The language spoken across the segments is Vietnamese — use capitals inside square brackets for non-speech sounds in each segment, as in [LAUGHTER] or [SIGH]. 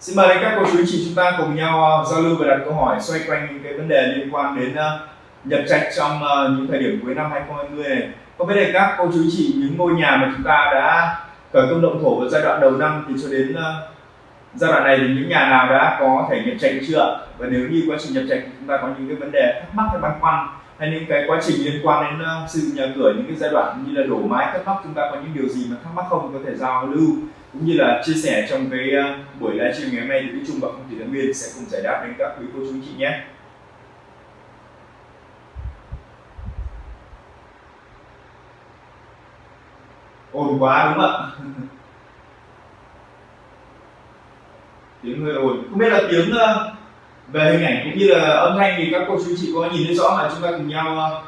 Xin mời các cô chú anh chị chúng ta cùng nhau ờ, giao lưu và đặt câu hỏi xoay quanh những cái vấn đề liên quan đến ờ, nhập trạch trong ờ, những thời điểm cuối năm 2020 này. Có biết là các cô chú anh chị, những ngôi nhà mà chúng ta đã khởi công động thổ vào giai đoạn đầu năm thì cho đến giai đoạn này thì những nhà nào đã có thể nhập trạch chưa? Và nếu như quá trình nhập trạch chúng ta có những cái vấn đề thắc mắc hay băn khoăn hay những cái quá trình liên quan đến xây dựng nhà cửa, những cái giai đoạn như là đổ mái thắc mắc chúng ta có những điều gì mà thắc mắc không có thể giao lưu cũng như là chia sẻ trong cái ờ, buổi livestream ngày hôm nay thì Đức Trung và không thủy Thái Nguyên sẽ cùng giải đáp đến các quý cô chú chị nhé. ồn quá đúng không ạ? [LAUGHS] Tiếng hơi ồn. Không biết là tiếng ờ, về hình ảnh cũng như là âm thanh thì các cô chú chị có nhìn thấy rõ mà chúng ta cùng nhau ờ,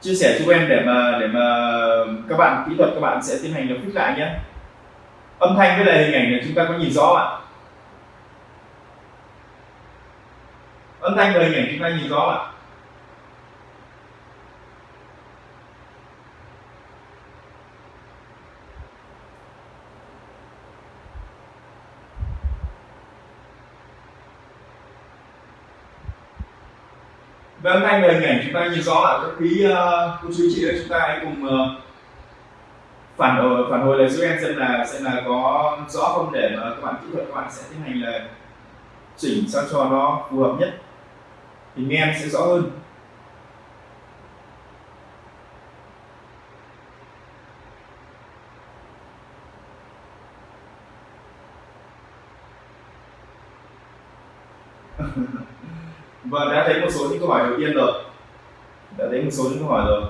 chia sẻ cho em để mà để mà các bạn kỹ thuật các bạn sẽ tiến hành được fix lại nhé âm thanh với lại hình ảnh này chúng ta có nhìn rõ ạ? Âm thanh và hình ảnh chúng ta nhìn rõ ạ? Về âm thanh và hình ảnh chúng ta nhìn rõ ạ. Các quý ờ, uh, cô chú chị chúng ta hãy cùng uh, phản hồi phản hồi lời giúp em xem là xem là có rõ không để mà các bạn kỹ thuật, các bạn sẽ tiến hành là chỉnh sao cho nó phù hợp nhất. Thì nghe em sẽ rõ hơn. [LAUGHS] Và vâng, đã thấy một số những câu hỏi đầu tiên rồi. Đã thấy một số những câu hỏi rồi.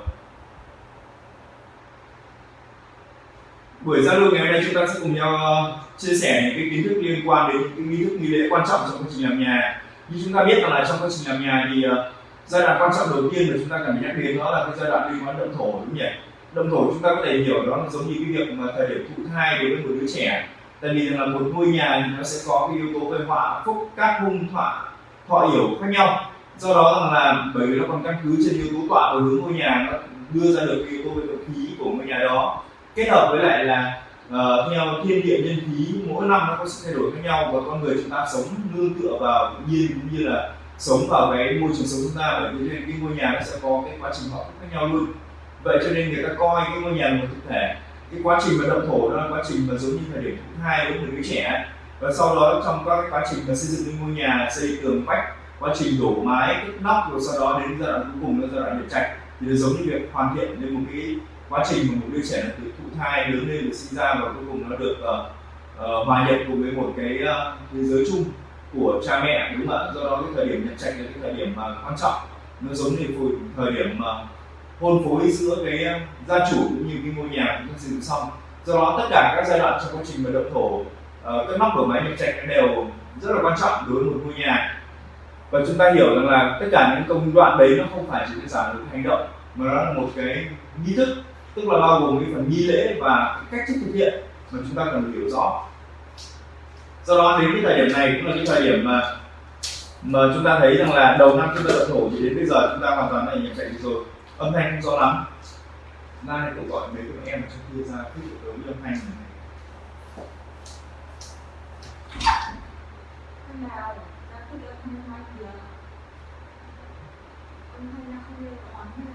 Buổi giao lưu ngày hôm nay chúng ta sẽ cùng nhau ờ, chia sẻ những cái kiến thức liên quan đến những nghi thức nghi lễ quan trọng trong quá trình làm nhà. Như chúng ta biết rằng là trong quá trình làm nhà thì ờ, giai đoạn quan trọng đầu tiên mà chúng ta cần phải nhắc đến đó là cái giai đoạn liên quan động thổ, đúng không nhỉ? Động thổ chúng ta có thể hiểu đó là giống như cái việc mà thời điểm thụ thai đối với một đứa trẻ. Tại vì rằng là một ngôi nhà thì nó sẽ có cái yếu tố về họa phúc, các hung thọ thọ hiểu khác nhau. Do đó rằng là bởi vì nó còn căn cứ trên yếu tố tọa và hướng ngôi nhà, nó đưa ra được cái yếu tố về độ khí của ngôi nhà đó kết hợp với lại là uh, theo thiên địa nhân khí mỗi năm nó có sự thay đổi khác nhau và con người chúng ta sống nương tựa vào tự nhiên cũng như là sống vào cái môi trường sống chúng ta. Bởi vì cái ngôi nhà nó sẽ có cái quá trình họ khác nhau luôn. Vậy cho nên người ta coi cái ngôi nhà một thực thể cái quá trình vận động thổ đó là quá trình mà giống như thời điểm thứ hai với người trẻ và sau đó trong các cái quá trình mà xây dựng ngôi nhà xây tường vách quá trình đổ mái cất nóc rồi sau đó đến giai đoạn cuối cùng là giai đoạn để trạch thì nó giống như việc hoàn thiện lên một cái quá trình mà một đứa trẻ từ thụ thai lớn lên được sinh ra và cuối cùng nó được uh, uh, hòa nhập cùng với một cái uh, thế giới chung của cha mẹ đúng không ạ? Do đó cái thời điểm nhận trạch là cái thời điểm mà quan trọng. Nó giống như thời điểm mà hôn phối giữa cái gia chủ cũng như cái ngôi nhà chúng ta xây dựng xong. Do đó tất cả các giai đoạn trong quá trình mà động thổ uh, các nóc của máy nhập trạch đều rất là quan trọng đối với một ngôi nhà. Và chúng ta hiểu rằng là tất cả những công đoạn đấy nó không phải chỉ đơn giản là một hành động mà nó là một cái nghi thức tức là bao gồm cái phần nghi lễ và cách thức thực hiện mà chúng ta cần phải hiểu rõ. Do đó, đến cái thời điểm này cũng là cái thời điểm mà mà chúng ta thấy rằng là đầu năm chúng ta đã thổ thì đến bây giờ chúng ta hoàn toàn này nhập chạy rồi. Âm thanh không rõ lắm. Ra này cũng gọi mấy các em trong kia ra thích được đối âm thanh này. Nào? Ra cái âm thanh âm thanh nó không lên ổn này.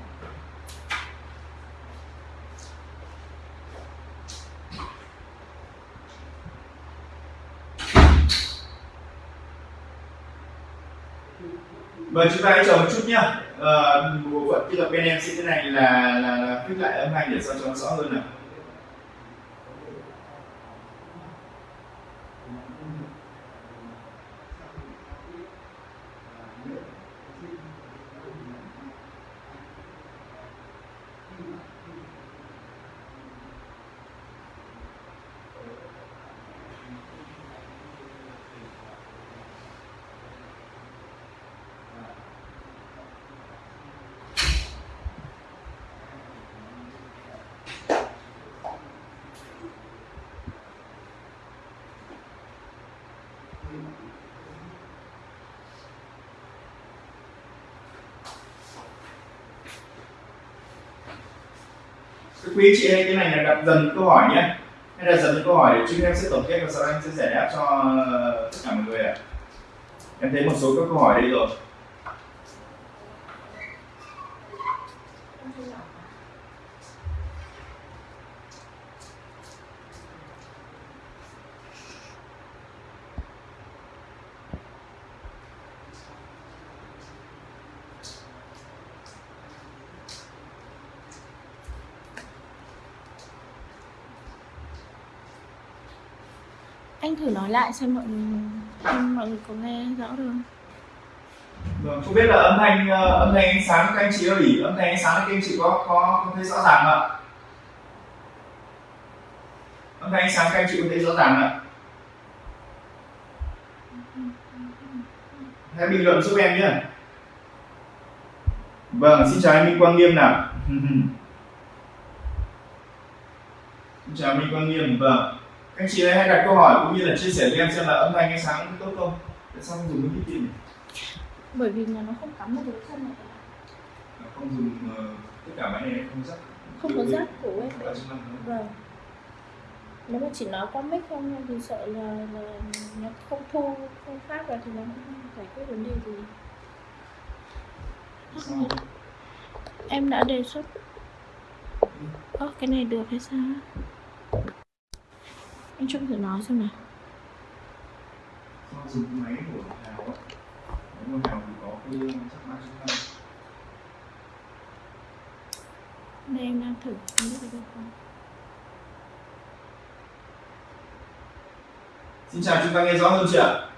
Vâng, chúng ta hãy chờ một chút nhá. Bộ phận kỹ thuật bên em sẽ thế này là là, là lại âm thanh để sao cho nó rõ hơn nào. Quý chị ơi, cái này là đặt dần câu hỏi nhé. Hay là dần những câu hỏi để chúng em sẽ tổng kết và sau đó em sẽ giải đáp cho tất cả mọi người ạ. Em thấy một số các câu hỏi đây rồi anh thử nói lại xem mọi người xem mọi người có nghe rõ được không Vâng, không biết là âm thanh ờ, âm thanh ánh sáng các anh chị ơi, âm thanh ánh sáng các anh chị có có, có thấy rõ ràng không ạ? Âm thanh ánh sáng các anh chị có thấy rõ ràng không ạ? Hãy bình luận giúp em nhé. Vâng, xin chào anh Minh Quang Nghiêm nào. [LAUGHS] xin chào Minh Quang Nghiêm, vâng. Anh chị hãy đặt câu hỏi cũng như là chia sẻ với em xem là âm thanh ánh sáng tốt không? Tại sao không dùng cái kíp này? bởi vì là nó không cắm vào cái chân này. Không dùng uh, tất cả máy này không dắt không có rác của em vâng. Nếu mà chỉ nói qua mic không thì sợ là, là nó không thu không phát vào thì nó không giải quyết vấn đề gì. Sao? em đã đề xuất. Ơ cái này được hay sao anh Trung thử nói xem nào. Do dùng máy của Hào á Máy của Hào thì có cái chắc mã chức năng đây em đang thử. Không biết được không Xin chào, chúng ta nghe rõ hơn chưa ạ?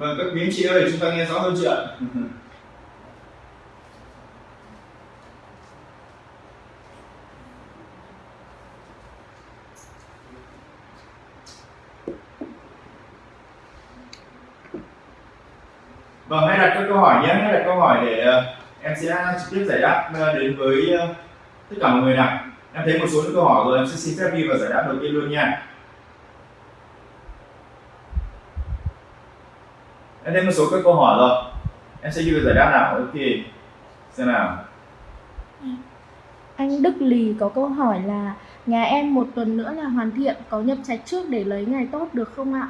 Vâng, các quý anh chị ơi, chúng ta nghe rõ hơn chưa ạ? Vâng, hãy đặt các câu hỏi nhé, hãy đặt câu hỏi để ờ, em sẽ trực tiếp giải đáp ờ, đến với ờ, tất cả mọi người nào. Em thấy một số những câu hỏi rồi, em sẽ xin phép đi và giải đáp đầu tiên luôn nha. Em thấy một số các câu hỏi rồi, em sẽ vào giải đáp nào. Ok, xem nào. Anh Đức Lì có câu hỏi là nhà em một tuần nữa là hoàn thiện có nhập trạch trước để lấy ngày tốt được không ạ?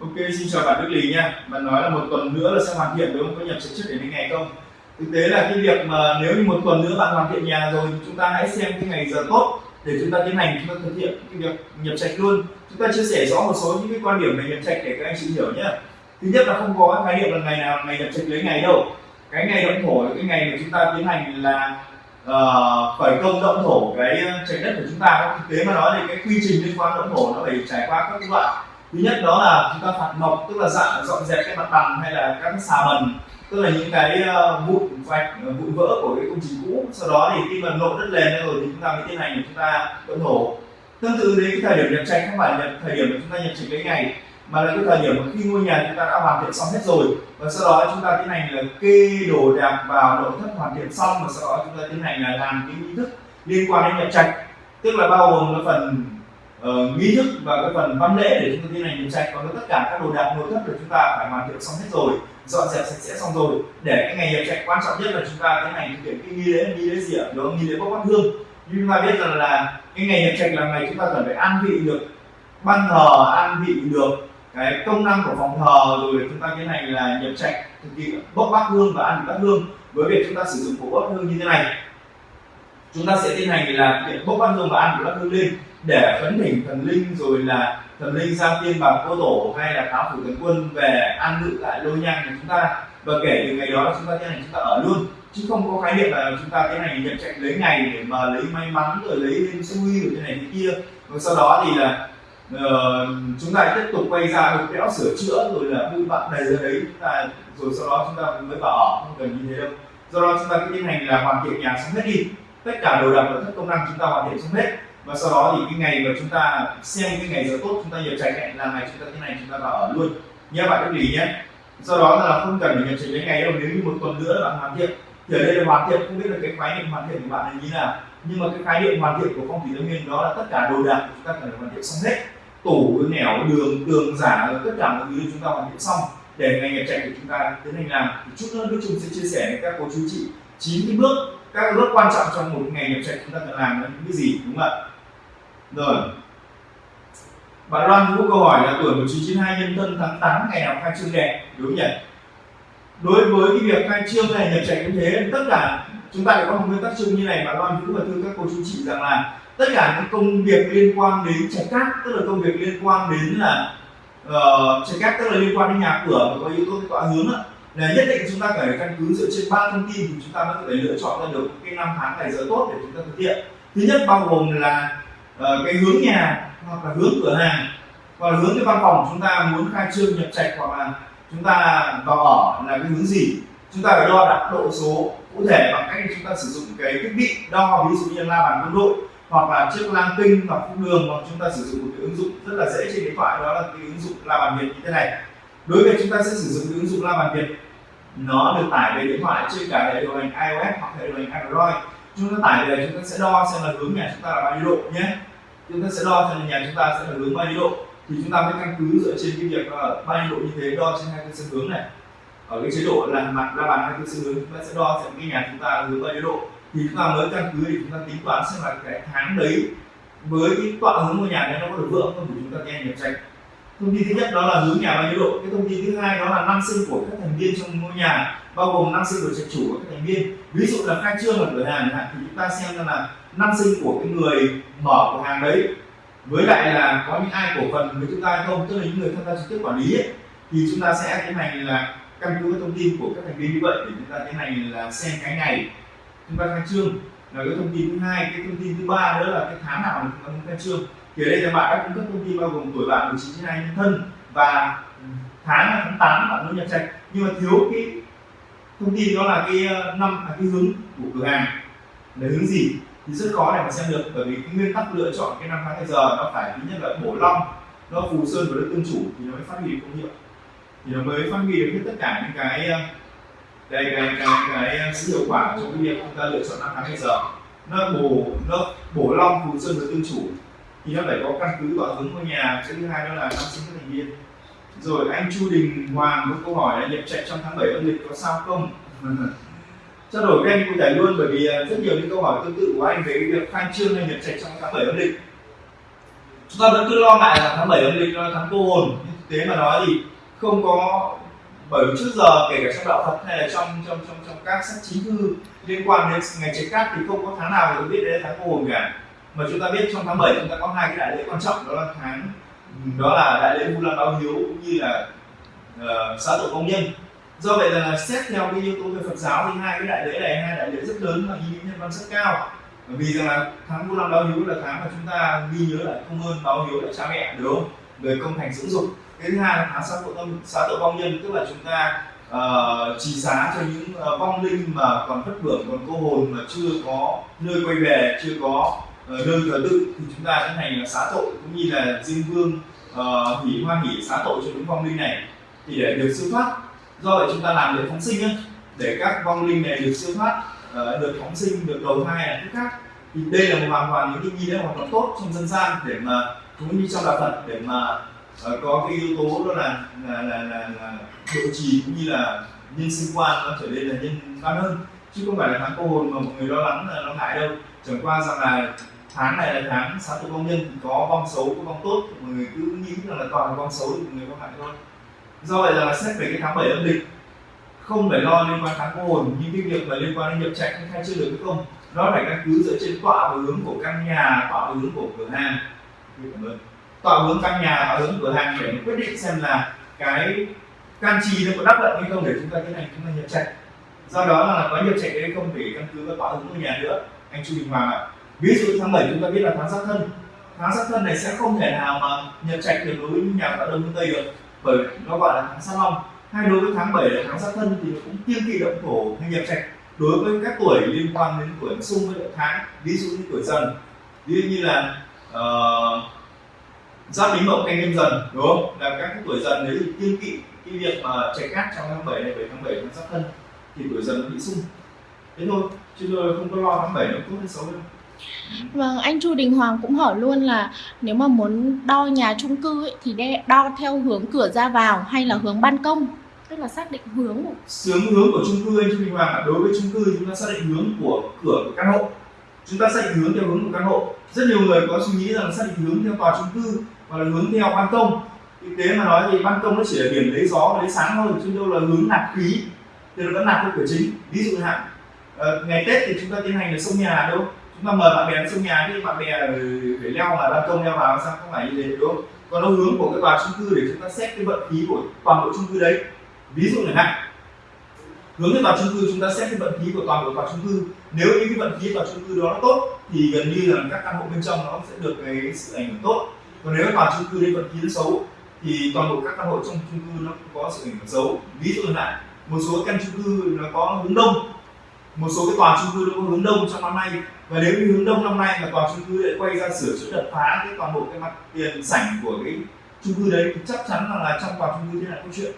Ok, xin chào bạn Đức Lý nha. Bạn nói là một tuần nữa là sẽ hoàn thiện đúng không? Có nhập trạch trước để đến ngày không? Thực tế là cái việc mà nếu như một tuần nữa bạn hoàn thiện nhà rồi thì chúng ta hãy xem cái ngày giờ tốt để chúng ta tiến hành chúng ta thực hiện cái việc nhập trạch luôn. Chúng ta chia sẻ rõ một số những cái quan điểm về nhập trạch để các anh chị hiểu nhé. Thứ nhất là không có khái niệm là ngày nào ngày nhập trạch lấy ngày đâu. Cái ngày động thổ là cái ngày mà chúng ta tiến hành là uh, khởi công động thổ cái trạch đất của chúng ta. Thực tế mà nói thì cái quy trình liên quan động thổ nó phải trải qua các đoạn thứ nhất đó là chúng ta phạt mộc tức là dọn dọn dẹp cái mặt bằng hay là các xà bần tức là những cái uh, vụn vạch ờ, vụn vỡ của cái công trình cũ. Sau đó thì khi mà lộ đất lên rồi thì chúng ta mới tiến hành chúng ta vẫn thổ tương tự đến cái thời điểm nhập tranh không phải là thời điểm mà chúng ta nhập trạch cái ngày mà là cái thời điểm mà khi ngôi nhà chúng ta đã hoàn thiện xong hết rồi. Và sau đó chúng ta tiến hành là kê đồ đạc vào nội thất hoàn thiện xong và sau đó chúng ta tiến hành là làm cái nghi thức liên quan đến nhập trạch. Tức là bao gồm cái phần uh, nghi thức và cái phần văn lễ để chúng ta tiến hành nhập trạch. Còn tất cả các đồ đạc nội thất của chúng ta phải hoàn thiện xong hết rồi dọn dẹp sạch sẽ xong rồi. Để cái ngày nhập trạch quan trọng nhất là chúng ta tiến hành thực hiện cái nghi lễ nghi lễ gì ạ? Đó nghi lễ bốc bát hương. Như chúng ta biết rằng là cái ngày nhập trạch là ngày chúng ta cần phải an vị được ban thờ an vị được cái công năng của phòng thờ rồi chúng ta tiến hành là nhập trạch thực hiện bốc bát hương và ăn bát hương. Với việc chúng ta sử dụng của bát hương như thế này chúng ta sẽ tiến hành là thực hiện bốc bát hương và ăn bát hương lên để khấn thỉnh thần linh rồi là thần linh sang tiên bằng cô tổ hay là cáo phủ thần quân về an ngự lại lôi nhang của chúng ta. Và kể từ ngày đó chúng ta tiến hành chúng ta ở luôn. Chứ không có khái niệm là chúng ta tiến hành nhận trạch lấy ngày để mà lấy may mắn rồi lấy lên xui rồi thế này thế kia. Và sau đó thì là uh, chúng ta tiếp tục quay ra đục đẽo sửa chữa rồi là vui bạn này ra đấy. Chúng ta rồi sau đó chúng ta mới vào ở không cần như thế đâu. Do đó chúng ta cứ tiến hành là hoàn thiện nhà xong hết đi. Tất cả đồ đạc và thất công năng chúng ta hoàn thiện xong hết và sau đó thì cái ngày mà chúng ta xem cái ngày giờ tốt, chúng ta nhập trạch hẹn là ngày chúng ta thế này, chúng ta vào ở luôn. Nhé bạn lưu ý nhé. Do đó là không cần phải nhập trạch đến ngày đâu, nếu như một tuần nữa bạn hoàn thiện, thì ở đây là hoàn thiện, không biết là cái khái niệm hoàn thiện của bạn là như nào. Nhưng mà cái khái niệm hoàn thiện của phong thủy tây nguyên đó là tất cả đồ đạc của chúng ta cần phải hoàn thiện xong hết. Tủ, nẻo, đường, tường, giả, tất cả mọi thứ chúng ta hoàn thiện xong. Để ngày nhập trạch của chúng ta tiến hành làm. Thì chút nữa đức trung sẽ chia sẻ với các cô chú chị chín cái bước, các bước quan trọng trong một ngày nhập trạch chúng ta cần làm là những cái gì, đúng không ạ? Rồi. Bạn Loan có câu hỏi là tuổi 1992 nhân thân tháng 8 ngày nào khai trương đẹp? Đúng không nhỉ? Đối với cái việc khai trương này nhập trạch như thế tất cả chúng ta có một nguyên tắc chung như này bạn Loan cũng và thưa các cô chú chị rằng là tất cả những công việc liên quan đến trạch cát tức là công việc liên quan đến là ờ, uh, trạch cát tức là liên quan đến nhà cửa và có yếu tố tọa hướng đó, là nhất định chúng ta phải căn cứ dựa trên ba thông tin thì chúng ta mới có thể lựa chọn ra được cái năm tháng ngày giờ tốt để chúng ta thực hiện. Thứ nhất bao gồm là uh, cái hướng nhà hoặc là hướng cửa hàng. Hoặc là hướng cái văn phòng chúng ta muốn khai trương nhập trạch hoặc là chúng ta vào ở là cái hướng gì? Chúng ta phải đo đạt độ số cụ thể bằng cách chúng ta sử dụng cái thiết bị đo ví dụ như la bàn quân đội hoặc là chiếc lang kinh hoặc phúc đường hoặc chúng ta sử dụng một cái ứng dụng rất là dễ trên điện thoại đó là cái ứng dụng la bàn việt như thế này. Đối với chúng ta sẽ sử dụng cái ứng dụng la bàn việt nó được tải về điện thoại trên cả hệ điều hành iOS hoặc hệ điều hành Android. Chúng ta tải về chúng ta sẽ đo xem là hướng nhà chúng ta là bao nhiêu độ nhé chúng ta sẽ đo cho nhà chúng ta sẽ là hướng bao nhiêu độ? Thì chúng ta mới căn cứ dựa trên cái việc là bao nhiêu độ như thế, đo trên hai cái sân hướng này. Ở cái chế độ là mặt la bàn hai cái sân hướng, chúng ta sẽ đo xem cái nhà chúng ta hướng bao nhiêu độ. Thì chúng ta mới căn cứ để chúng ta tính toán xem là cái tháng đấy với cái tọa hướng ngôi nhà đấy nó có được vượng không để chúng ta nghe nhập tranh thông tin thứ nhất đó là hướng nhà bao nhiêu độ? Cái thông tin thứ hai đó là năm sinh của các thành viên trong ngôi nhà, bao gồm năm sinh của trạch chủ và các thành viên. Ví dụ là khai trương ở cửa hàng thì chúng ta xem là năm sinh của cái người mở cửa hàng đấy. Với lại là có những ai cổ phần với chúng ta hay không tức là những người tham gia trực tiếp quản lý ấy, thì chúng ta sẽ tiến hành là căn cứ thông tin của các thành viên như vậy để chúng ta tiến hành là xem cái ngày chúng ta khai trương. Là cái thông tin thứ hai cái thông tin thứ ba nữa là cái tháng nào chúng ta muốn khai trương. Thì ở đây là bạn đã cung cấp thông tin bao gồm tuổi bạn 19 trên 2 nhân thân và tháng là tháng 8 bạn muốn nhập trạch. Nhưng mà thiếu cái thông tin đó là cái ờ, năm là cái hướng của cửa hàng. Là hướng gì? Thì rất khó để mà xem được bởi vì cái nguyên tắc lựa chọn cái năm tháng ngày giờ nó phải thứ nhất là bổ long nó phù sơn và đất tương chủ thì nó mới phát huy được công hiệu. Thì nó mới phát huy được hết tất cả những cái đây cái cái cái, cái ờ, sự hiệu quả trong cái việc chúng ta lựa chọn năm tháng ngày giờ nó bổ nó bổ long phù sơn và tương chủ thì nó phải có căn cứ vào hướng ngôi nhà. Cái thứ hai đó là năm sinh các thành viên. Rồi anh Chu Đình Hoàng có câu hỏi là nhập trạch trong tháng 7 âm lịch có sao không? Trao đổi với anh cụ thể luôn? Bởi vì à, rất nhiều những câu hỏi tương tự của anh về việc khai trương hay nhập trạch trong tháng 7 âm lịch. Chúng ta vẫn cứ lo ngại là tháng 7 âm lịch là tháng cô hồn. Nhưng thực tế mà nói thì không có bởi vì trước giờ kể cả trong đạo Phật hay là trong trong trong trong các sách chính thư liên quan đến ngày trạch cát thì không có tháng nào được biết đến tháng cô hồn cả. Mà chúng ta biết trong tháng 7 chúng ta có hai cái đại lễ quan trọng đó là tháng đó là đại lễ vu lan báo hiếu cũng như là uh, xã tội công nhân do vậy là xét theo cái yếu tố về Phật giáo thì hai cái đại lễ này hai đại lễ rất lớn và ý nghĩa nhân văn rất cao. Bởi vì rằng là tháng vu lan báo hiếu là tháng mà chúng ta ghi nhớ lại công ơn báo hiếu lại cha mẹ đúng không? Người công thành dưỡng dục. Cái thứ hai là tháng xã tội tâm xã tội vong nhân tức là chúng ta uh, trì giá cho những uh, vong linh mà còn thất bưởng còn cô hồn mà chưa có nơi quay về chưa có uh, nơi thờ tự thì chúng ta tiến hành là xá tội cũng như là diêm vương uh, hủy hoa hỉ xá tội cho những vong linh này. Thì để được siêu thoát do vậy chúng ta làm để phóng sinh ấy, để các vong linh này được siêu thoát ờ, được phóng sinh được đầu thai là thứ khác. Thì đây là một hoàn toàn những cái nghi lễ hoàn toàn tốt trong dân gian để mà cũng như trong đạo Phật để mà uh, có cái yếu tố đó là là là, là, là độ trì cũng như là nhân sinh quan nó trở nên là nhân văn hơn. Chứ không phải là tháng cô hồn mà mọi người lo lắng là lo ngại đâu. Chẳng qua rằng là tháng này là tháng sáu tụ công nhân thì có vong xấu có vong tốt. Mọi người cứ nghĩ rằng là toàn là vong xấu thì mọi người có hại thôi do vậy là xét về cái tháng 7 âm lịch, không phải lo liên quan tháng cô hồn nhưng cái việc mà liên quan đến nhập trạch hay khai chưa được hay không. Nó phải căn cứ dựa trên tọa và hướng của căn nhà, tọa và hướng của cửa hàng. Cảm ơn. Tọa hướng căn nhà, tọa hướng cửa hàng để quyết định xem là cái can trì nó có đắp lận hay không để chúng ta tiến hành chúng ta nhập trạch do đó là có nhập trạch hay không để căn cứ vào tọa hướng của nhà nữa. Anh chu đình hoàng ạ. Ví dụ tháng 7 chúng ta biết là tháng giáp thân. Tháng giáp thân này sẽ không thể nào mà nhập trạch được đối với nhà tạo đông phương tây được bởi nó gọi là tháng sa long. Hay đối với tháng 7 là tháng sát thân thì nó cũng tiên kỵ động thổ hay nhập trạch. Đối với các tuổi liên quan đến tuổi xung với động tháng ví dụ như tuổi dần. Ví dụ như là uh, giáp bính mậu canh nhâm dần đúng không? Là các tuổi dần đấy thì tiên kỵ cái việc mà chạy cát trong tháng 7 này về tháng 7 tháng giáp thân thì tuổi dần nó bị xung thế thôi chứ tôi không có lo tháng bảy nó tốt hay xấu đâu. Vâng, anh Chu Đình Hoàng cũng hỏi luôn là nếu mà muốn đo nhà chung cư ấy, thì đo theo hướng cửa ra vào hay là hướng ban công, tức là xác định hướng. Của hướng hướng của chung cư anh chu Đình Hoàng đối với chung cư chúng ta xác định hướng của cửa của căn hộ. Chúng ta xác định hướng theo hướng của căn hộ. Rất nhiều người có suy nghĩ rằng xác định hướng theo tòa chung cư hoặc là hướng theo ban công. Thực tế mà nói thì ban công nó chỉ là điểm lấy gió và lấy sáng thôi chứ đâu là hướng nạp khí. Thì nó vẫn nạp theo cửa chính. Ví dụ hạn ờ, ngày tết thì chúng ta tiến hành là sông nhà đâu? Mà mời bạn bè đến trong nhà thì bạn bè để leo là ban công leo vào sao không phải như thế, đúng không? Còn nó hướng của cái tòa chung cư để chúng ta xét cái vận khí của toàn bộ chung cư đấy. Ví dụ chẳng hạn hướng đến tòa chung cư chúng ta xét cái vận khí của toàn bộ tòa chung cư. Nếu như cái vận khí tòa chung cư đó nó tốt, thì gần như là các căn hộ bên trong nó sẽ được cái sự ảnh hưởng tốt. Còn nếu tòa chung cư đấy vận khí nó xấu, thì toàn bộ các căn hộ trong chung cư nó cũng có sự ảnh hưởng xấu. Ví dụ là một số căn chung cư nó có hướng đông một số cái tòa chung cư nó có hướng đông trong năm nay. Và nếu như hướng đông năm nay mà tòa chung cư lại quay ra sửa chữa đập phá cái toàn bộ cái mặt tiền sảnh của cái chung cư đấy thì chắc chắn là, là trong tòa chung cư thế là câu chuyện.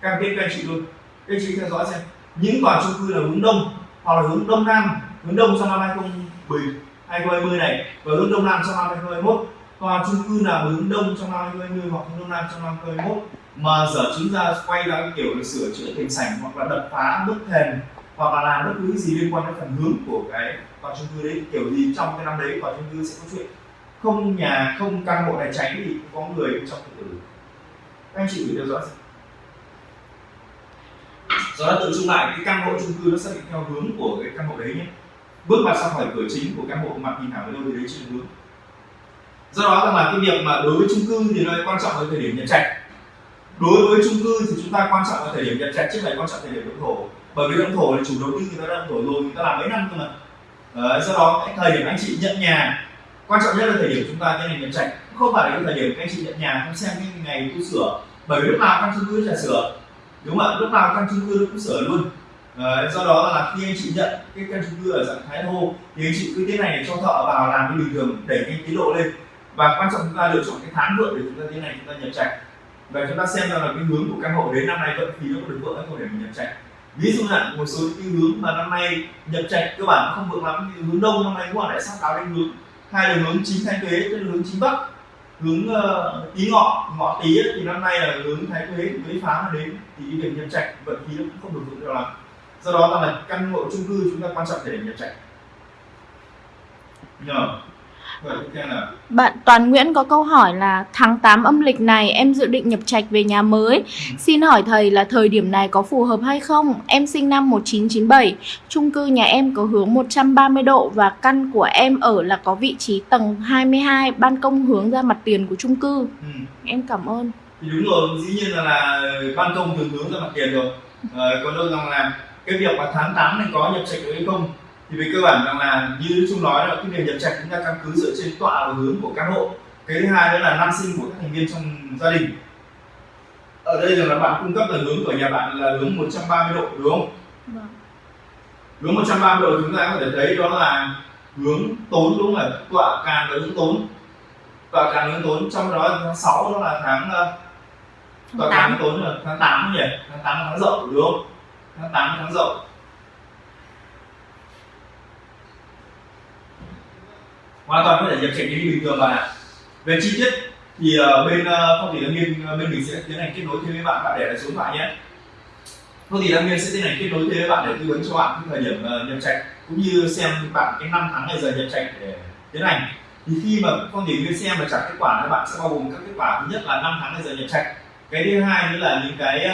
Cam kết với anh chị luôn. Các anh chị theo dõi xem. Những tòa chung cư là hướng đông hoặc là hướng đông nam hướng đông trong năm 2020 này và hướng đông nam trong năm 2021 tòa chung cư nào hướng đông trong năm 2020 hoặc hướng đông nam trong năm 2021 mà dở chứng ra quay ra cái kiểu là sửa chữa thành sảnh hoặc là đập phá bức thềm hoặc là làm bất cứ gì liên quan đến phần hướng của cái tòa chung cư đấy. Kiểu gì trong cái năm đấy tòa chung cư sẽ có chuyện không nhà, không căn hộ này cháy thì cũng có người trong tự tử các anh chị phải theo dõi do đó tự chung lại, cái căn hộ chung cư nó xác định theo hướng của cái căn hộ đấy nhé. Bước vào ra khỏi cửa chính của căn hộ, mặt nhìn thẳng về đâu thì đấy chính hướng. Do đó rằng là cái việc mà đối với chung cư thì nó quan trọng ở thời điểm nhập trạch. Đối với chung cư thì chúng ta quan trọng ở thời điểm nhập trạch chứ phải quan trọng thời điểm động thổ bởi vì động thổ là chủ đầu tư người ta đang thổi thổ rồi người ta làm mấy năm cơ mà. Đấy, do đó cái thời điểm anh chị nhận nhà quan trọng nhất là thời điểm chúng ta tiến hành nhận trạch. Không phải là cái thời điểm các anh chị nhận nhà không xem cái ngày tu sửa. Bởi vì lúc nào căn chung cư trả sửa. Đúng không ạ? Lúc nào căn chung cư nó cũng sửa luôn. Đấy, do đó là khi anh chị nhận cái căn chung cư ở dạng thái thô thì anh chị cứ tiến này để cho thợ vào làm như bình thường đẩy cái tiến độ lên. Và quan trọng chúng ta lựa chọn cái tháng vượt để chúng ta tiến hành chúng ta nhập trạch. Và chúng ta xem ra là cái hướng của căn hộ đến năm nay vẫn khí nó có được vượt hay không để mình nhập trạch ví dụ là một số cái hướng mà năm nay nhập trạch cơ bản không vượng lắm như hướng đông năm nay cũng lại sắp cáo lên hướng. Hai là hướng chính thái tuế tức là hướng chính bắc. Hướng ờ, uh, tí ngọ ngọ tí ấy, thì năm nay là hướng thái tuế tuế phá nó đến. Thì cái việc nhập trạch vận khí nó cũng không được vượng cho lắm. Do đó là căn hộ chung cư chúng ta quan trọng để nhập trạch. Nhờ. Bạn Toàn Nguyễn có câu hỏi là tháng 8 âm lịch này em dự định nhập trạch về nhà mới. Xin hỏi thầy là thời điểm này có phù hợp hay không? Em sinh năm 1997, chung cư nhà em có hướng 130 độ và căn của em ở là có vị trí tầng 22, ban công hướng ra mặt tiền của chung cư. ừ. Em cảm ơn. thì đúng rồi dĩ nhiên là, là ban công thường hướng ra mặt tiền rồi ờ, còn đâu rằng là cái việc mà tháng 8 này có nhập trạch được hay không thì về cơ bản rằng là như chúng nói là cái việc nhập trạch chúng ta căn cứ dựa trên tọa và hướng của căn hộ. Cái thứ hai nữa là năm sinh của các thành viên trong gia đình. Ở đây rằng là bạn cung cấp là hướng của nhà bạn là hướng 130 độ đúng không? Vâng. hướng 130 độ chúng ta có thể thấy đó là hướng tốn đúng không là tọa càn là hướng tốn. Tọa càn hướng tốn. Trong đó tháng 6 đó là tháng ờ, tọa 8. càn hướng tốn là tháng 8 nhỉ? Tháng 8 là tháng dậu đúng không? Tháng 8 là tháng dậu hoàn toàn có thể nhập trạch như bình thường mà về chi tiết thì ờ, bên ờ, phong thủy đăng nghiên ờ, bên mình sẽ tiến hành kết nối thêm với bạn bạn để lại số điện thoại nhé. Phong thủy đăng nghiên sẽ tiến hành kết nối thêm với bạn để tư vấn cho bạn cái thời điểm ờ, nhập trạch cũng như xem bạn cái năm tháng ngày giờ nhập trạch để tiến hành. Thì khi mà phong thủy viên xem và trả kết quả thì bạn sẽ bao gồm các kết quả. Thứ nhất là năm tháng ngày giờ nhập trạch. Cái thứ hai nữa là những cái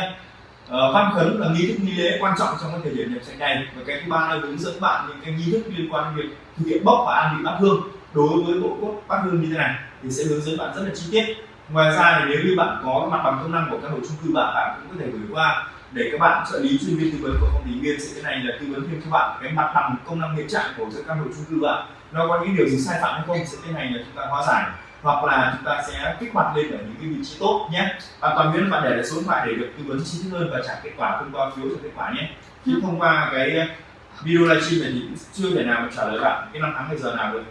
ờ, văn khấn và nghi thức nghi lễ quan trọng trong cái thời điểm nhập trạch này. Và cái thứ ba là hướng dẫn bạn những cái nghi thức liên quan đến việc thực hiện bốc và an vị bát hương đối với bộ cốt bát hương như thế này, thì sẽ hướng dẫn bạn rất là chi tiết. Ngoài ra thì nếu như bạn có mặt bằng công năng của căn hộ chung cư bạn bạn cũng có thể gửi qua để các bạn trợ lý chuyên viên tư vấn của công ty viên sẽ cái này là tư vấn thêm cho bạn cái mặt bằng công năng hiện trạng của căn hộ chung cư bạn. Nó có những điều gì sai phạm hay không sẽ cái này là chúng ta hóa giải. Hoặc là chúng ta sẽ kích hoạt lên ở những cái vị trí tốt nhé. Và toàn viên bạn để lại số điện thoại để được tư vấn chi tiết hơn và trả kết quả thông qua phiếu trả kết quả nhé. Chứ thông qua cái video livestream này thì cũng chưa thể nào mà trả lời bạn cái năm tháng hay giờ nào được.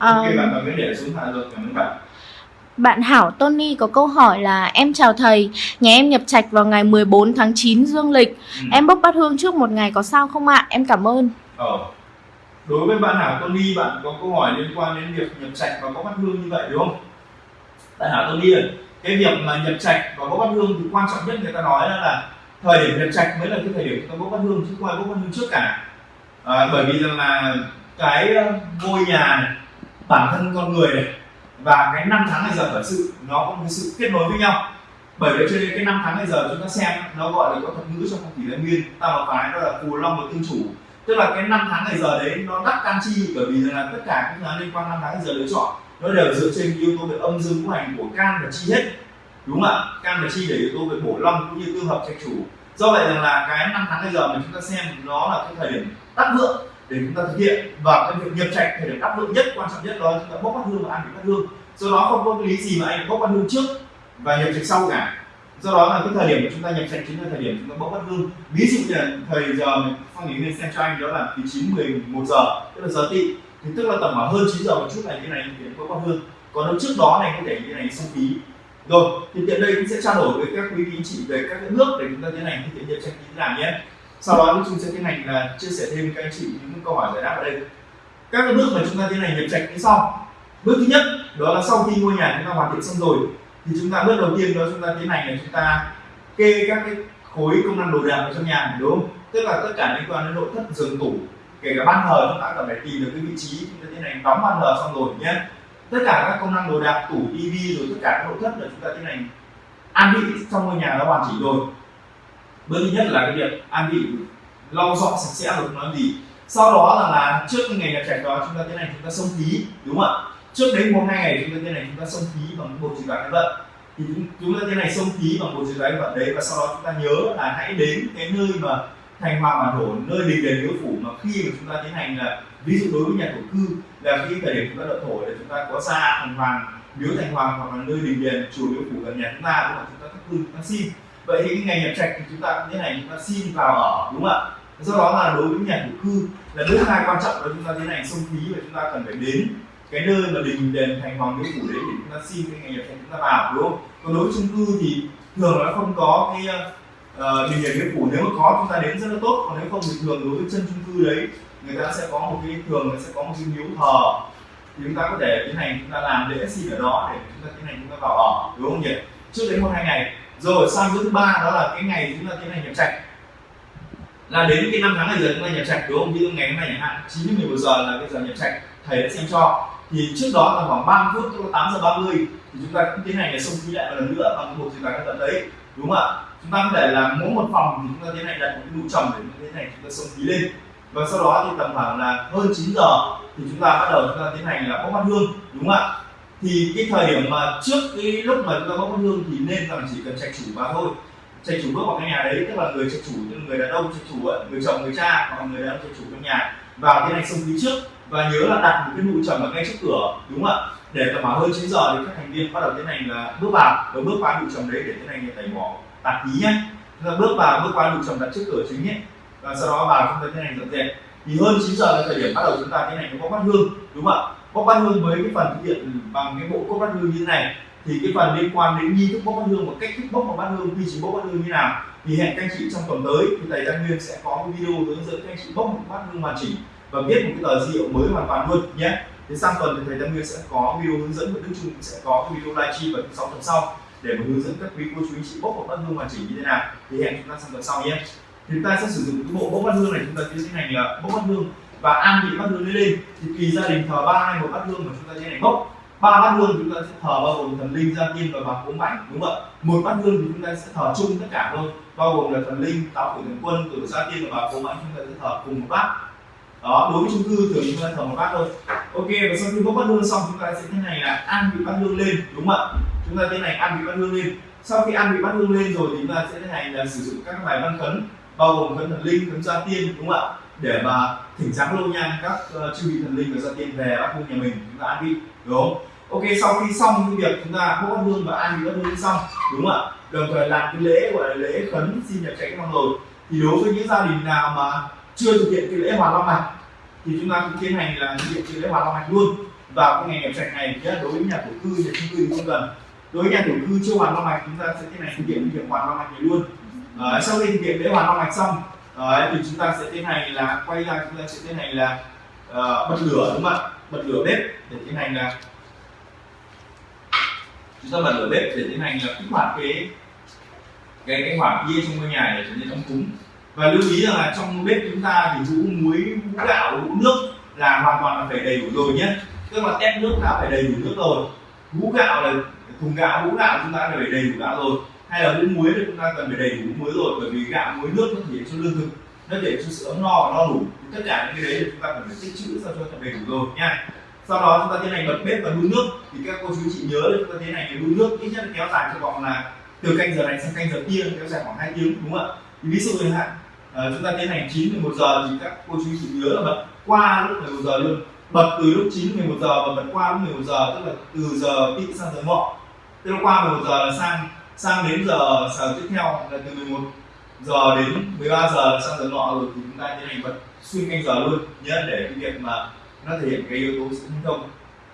Ok bạn để rồi cảm ơn Hảo Tony có câu hỏi là Em chào thầy, nhà em nhập trạch vào ngày 14 tháng 9 dương lịch Ừ. Em bốc bát hương trước một ngày có sao không ạ? Em cảm ơn Ờ. Đối với bạn Hảo Tony, bạn có câu hỏi liên quan đến việc nhập trạch và có bát hương như vậy đúng không? Bạn Hảo Tony ơi, cái việc mà nhập trạch và có bát hương thì quan trọng nhất người ta nói là thời điểm nhập trạch mới là cái thời điểm chúng ta bốc bát hương chứ không ai bốc bát hương trước cả. À, bởi vì rằng là cái ờ, ngôi nhà này, bản thân con người này. Và cái năm tháng ngày giờ khởi sự nó có một cái sự kết nối với nhau. Bởi vậy cho nên cái năm tháng ngày giờ chúng ta xem, nó gọi là có thuật ngữ trong phong thủy lâm nguyên. Ta một phái đó là phù long và tương chủ. Tức là cái năm tháng ngày giờ đấy, nó đắc can chi, bởi vì là tất cả các tháng liên quan năm tháng ngày giờ lựa chọn, nó đều dựa trên yếu tố về âm dương ngũ hành của can và chi hết. Đúng không ạ? Can và chi để yếu tố về bổ long cũng như tương hợp trạch chủ. Do vậy rằng là cái năm tháng ngày giờ mà chúng ta xem, nó là cái thời điểm đắc vượng để chúng ta thực hiện. Và cái việc nhập trạch thời điểm đắc lượng nhất, quan trọng nhất, đó là chúng ta bốc bát hương và ăn bát hương. Do đó không có cái lý gì mà anh bốc bát hương trước và nhập trạch sau cả. Do đó là cái thời điểm mà chúng ta nhập trạch chính là thời điểm chúng ta bốc bát hương. Ví dụ như là thời giờ mình phong thủy nên xem cho anh, đó là từ 9 11 giờ, tức là giờ tị. thì tức là tầm khoảng hơn 9 giờ một chút này như này thì bốc bát hương. Còn lúc trước đó này, có thể như này xung phí. Rồi, thì tiện đây cũng sẽ trao đổi với các quý vị chị về các cái để chúng ta tiến hành thực hiện nhập trạch như thế nào nhé sau đó chúng sẽ tiến hành là chia sẻ thêm với các anh chị những câu hỏi giải đáp ở đây. Các cái bước mà chúng ta tiến hành nhập trạch như sau. Bước thứ nhất, đó là sau khi ngôi nhà chúng ta hoàn thiện xong rồi, thì chúng ta bước đầu tiên đó chúng ta tiến hành là chúng ta kê các cái khối công năng đồ đạc ở trong nhà, đúng không? Tức là tất cả liên quan đến nội thất, giường tủ, kể cả ban thờ, chúng ta cần phải tìm được cái vị trí chúng ta tiến hành đóng ban thờ xong rồi nhé. Tất cả các công năng đồ đạc, tủ, tivi rồi tất cả các nội thất là chúng ta tiến hành an vị trong ngôi nhà đã hoàn chỉnh rồi bước thứ nhất là cái việc ăn đi lau dọn sạch sẽ rồi nói gì sau đó là, là trước cái ngày nhập trạch đó chúng ta tiến hành chúng ta xông khí đúng không ạ trước đấy một hai ngày chúng ta tiến hành chúng ta xông khí bằng bột trừ đoán vận thì chúng, chúng ta tiến hành xông khí bằng bột trừ đoán vận đấy và sau đó chúng ta nhớ là hãy đến cái nơi mà thành hoàng bản thổ nơi đình đền miếu phủ mà khi mà chúng ta tiến hành là ví dụ đối với nhà thổ cư là khi thời điểm chúng ta đậu thổ để chúng ta có ra thành hoàng miếu thành hoàng hoặc là nơi đình đền chùa miếu phủ gần nhà chúng ta đúng không chúng ta thắp hương chúng ta xin vậy thì cái ngày nhập trạch thì chúng ta cũng thế này chúng ta xin vào ở đúng không ạ do đó là đối với nhà thổ cư là bước hai quan trọng là chúng ta tiến hành xông khí và chúng ta cần phải đến cái nơi mà đình đền thành hoàng miếu phủ đấy để chúng ta xin cái ngày nhập trạch chúng ta vào đúng không còn đối với chung cư thì thường nó không có cái uh, đình đền miếu phủ nếu mà có chúng ta đến rất là tốt còn nếu không thì thường đối với chân chung cư đấy người ta sẽ có một cái thường là sẽ có một cái miếu thờ thì chúng ta có thể tiến hành chúng ta làm lễ xin ở đó để chúng ta tiến hành chúng ta vào ở đúng không nhỉ trước đấy một hai ngày rồi sang thứ ba đó là cái ngày chúng ta tiến hành nhập trạch. Là đến cái năm tháng ngày giờ chúng ta nhập trạch, đúng không? Như ngày hôm nay chẳng hạn, chín đến 11 giờ là cái giờ nhập trạch, thầy đã xem cho. Thì trước đó là khoảng 30 phút, tức là 8 giờ 30 thì chúng ta cũng tiến hành là xông khí lại một lần nữa bằng một trừ cái tận đấy, đúng không ạ? Chúng ta có thể là mỗi một phòng thì chúng ta tiến hành đặt một cái nụ trầm để như thế này chúng ta xông khí lên. Và sau đó thì tầm khoảng là hơn 9 giờ thì chúng ta bắt đầu chúng ta tiến hành là bốc bát hương, đúng không ạ? Thì cái thời điểm mà trước cái lúc mà chúng ta có mất hương thì nên rằng chỉ cần trạch chủ vào thôi. Trạch chủ bước vào cái nhà đấy tức là người trạch chủ như người đàn ông trạch chủ ấy, người chồng người cha hoặc người đàn ông trạch chủ trong nhà. Vào cái này xông khí trước và nhớ là đặt một cái nụ trầm ở ngay trước cửa đúng không ạ? Để tầm khoảng hơn 9 giờ thì các thành viên bắt đầu tiến hành là bước vào và bước qua nụ trầm đấy để tiến hành tẩy bỏ tạp khí nhé. Chúng ta bước vào bước qua nụ trầm đặt trước cửa chính nhé. Và sau đó vào chúng ta tiến hành dọn dẹp. Thì hơn 9 giờ là thời điểm bắt đầu chúng ta tiến hành có bát hương đúng không ạ? Bốc bát hương với cái phần thực hiện bằng cái bộ cốt bát hương như thế này, thì cái phần liên quan đến nghi thức bốc bát hương và cách thức bốc một bát hương, quy trình bốc bát hương như nào, thì hẹn các anh chị trong tuần tới thì thầy Đăng Nguyên sẽ có một video hướng dẫn các anh chị bốc một bát hương hoàn chỉnh và viết một cái tờ diệu mới hoàn toàn luôn, nhé. Thì sang tuần thì thầy Đăng Nguyên sẽ có video hướng dẫn, và Đức Trung sẽ có cái video livestream vào thứ sáu tuần sau, để mà hướng dẫn các quý cô chú anh chị bốc một bát hương hoàn chỉnh như thế nào, thì hẹn chúng ta sang tuần sau nhé. Thì chúng ta sẽ sử dụng cái bộ bốc bát hương này, chúng ta tiến hành là bốc bát hương và ăn vị bát hương lên thì tùy gia đình thờ ba hay một bát hương mà chúng ta sẽ này bốc ba bát hương chúng ta sẽ thờ bao gồm thần linh, gia tiên và bà cúng bảnh, đúng không ạ? Một bát hương thì chúng ta sẽ thờ chung tất cả thôi. Bao gồm là thần linh, táo tử thần quân tuổi gia tiên và bà cúng bảnh, chúng ta sẽ thờ cùng một bát. Đó, đối với chung cư thường chúng ta thờ một bát thôi. Ok, và sau khi bốc bát hương xong, chúng ta sẽ thế này là ăn vị bát hương lên, đúng không ạ? Chúng ta thế này, ăn vị bát hương lên. Sau khi ăn vị bát hương lên rồi thì chúng ta sẽ thế này là sử dụng các bài văn khấn, bao gồm khấn thần linh, khấn gia tiên, đúng không ạ? Để mà thỉnh giáng lâu nhang các uh, chư vị thần linh và gia tiên về bắc hương nhà mình chúng ta an vị đúng không? Ok sau khi xong những việc chúng ta bốc bát hương và an vị bát hương xong đúng không ạ? Đồng thời làm cái lễ gọi là lễ khấn xin nhập tránh long rồi. Thì đối với những gia đình nào mà chưa thực hiện cái lễ hòa long mạch thì chúng ta cũng tiến hành là thực hiện cái lễ hòa long mạch luôn. Vào cái ngày nhập trạch này nhé đối với nhà thổ cư nhà chung cư thì không cần. Đối với nhà thổ cư chưa hoàn long mạch chúng ta sẽ tiến hành thực hiện việc hoàn long mạch này luôn. À, sau khi thực hiện lễ hoàn long mạch xong đấy, thì chúng ta sẽ tiến hành là quay ra chúng ta sẽ tiến hành là uh, bật lửa đúng không ạ? Bật lửa bếp để tiến hành là chúng ta bật lửa bếp để tiến hành là kích hoạt cái cái cái hỏa kia trong ngôi nhà để trở nên ấm cúng. Và lưu ý rằng là trong bếp chúng ta thì hũ muối hũ gạo hũ nước là hoàn toàn là phải đầy đủ rồi nhé. Tức là tép nước đã phải đầy đủ nước rồi. Hũ gạo là thùng gạo hũ gạo chúng ta phải đầy đủ gạo rồi hay là hũ muối thì chúng ta cần phải đầy đủ muối rồi bởi vì gạo muối nước nó thể hiện cho lương thực nó để cho sự ấm no và no đủ. Tất cả những cái đấy thì chúng ta cần phải tích trữ sao cho thật đầy đủ rồi nha. Sau đó chúng ta tiến hành bật bếp và đun nước. Thì các cô chú chị nhớ là chúng ta tiến hành đun nước ít nhất kéo dài cho vòng là từ canh giờ này sang canh giờ kia kéo dài khoảng 2 tiếng đúng không ạ? Thì ví dụ như hạn à, ờ, chúng ta tiến hành 9 11 giờ thì các cô chú chị nhớ là bật qua lúc 11 giờ luôn. Bật từ lúc 9 11 giờ và bật qua lúc 11 giờ tức là từ giờ tị sang giờ ngọ. Tức là qua 11 giờ là sang sang đến giờ giờ tiếp theo là từ 11 giờ đến 13 giờ là sang giờ ngọ rồi thì chúng ta tiến hành bật xuyên canh giờ luôn nhớ để cái việc mà nó thể hiện cái yếu tố sự hưng thông.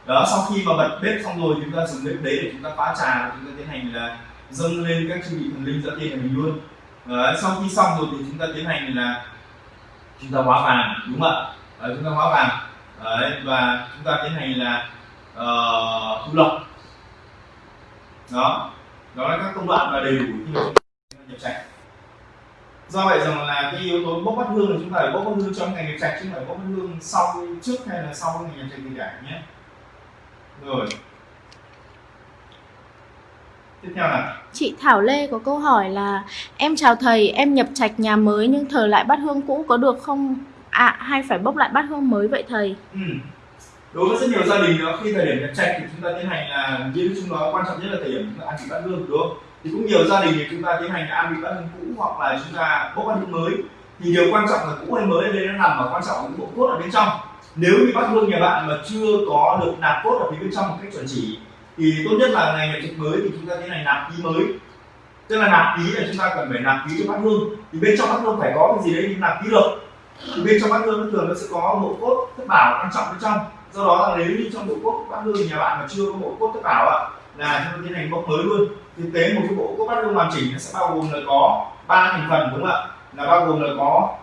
Đó sau khi mà bật bếp xong rồi chúng ta dùng bếp đấy để chúng ta phá trà chúng ta tiến hành là dâng lên các chư bị thần linh dẫn tiên của mình luôn. Đó, sau khi xong rồi thì chúng ta tiến hành là chúng ta hóa vàng đúng không ạ? Chúng ta hóa vàng. Đấy, và chúng ta tiến hành là ờ, uh, thu lộc. Đó đó là các công đoạn và đầy đủ khi mà chúng ta nhập trạch do vậy rằng là cái yếu tố bốc bắt hương là chúng ta phải bốc bắt hương trong ngày nhập trạch chứ không phải bốc bắt hương sau trước hay là sau ngày nhập trạch gì cả nhé rồi tiếp theo là Chị Thảo Lê có câu hỏi là Em chào thầy, em nhập trạch nhà mới nhưng thờ lại bát hương cũ có được không? À, hay phải bốc lại bát hương mới vậy thầy? ừ đối với rất nhiều gia đình đó, khi thời điểm nhập trạch thì chúng ta tiến hành là như chúng nói quan trọng nhất là thời điểm chúng ta ăn vị bát hương, đúng không? Thì cũng nhiều gia đình thì chúng ta tiến hành là ăn vị bát hương cũ hoặc là chúng ta bốc bát hương mới. Thì điều quan trọng là cũ hay mới ở đây nó nằm ở quan trọng ở bộ cốt ở bên trong. Nếu như bát hương nhà bạn mà chưa có được nạp cốt ở phía bên trong một cách chuẩn chỉ, thì tốt nhất là ngày nhập trạch mới thì chúng ta tiến hành nạp ký mới. Tức là nạp ký là chúng ta cần phải nạp ký cho bát hương. Thì bên trong bát hương phải có cái gì đấy thì nạp ký được. Thì bên trong bát hương nó thường nó sẽ có bộ cốt thất bảo quan trọng bên trong do đó là nếu như trong bộ cốt bát hương nhà bạn mà chưa có bộ cốt tất bảo ạ là chúng ta tiến hành bốc mới luôn. Thực tế một cái bộ cốt bát hương hoàn chỉnh nó sẽ bao gồm là có ba thành phần đúng không ạ? Là bao gồm là có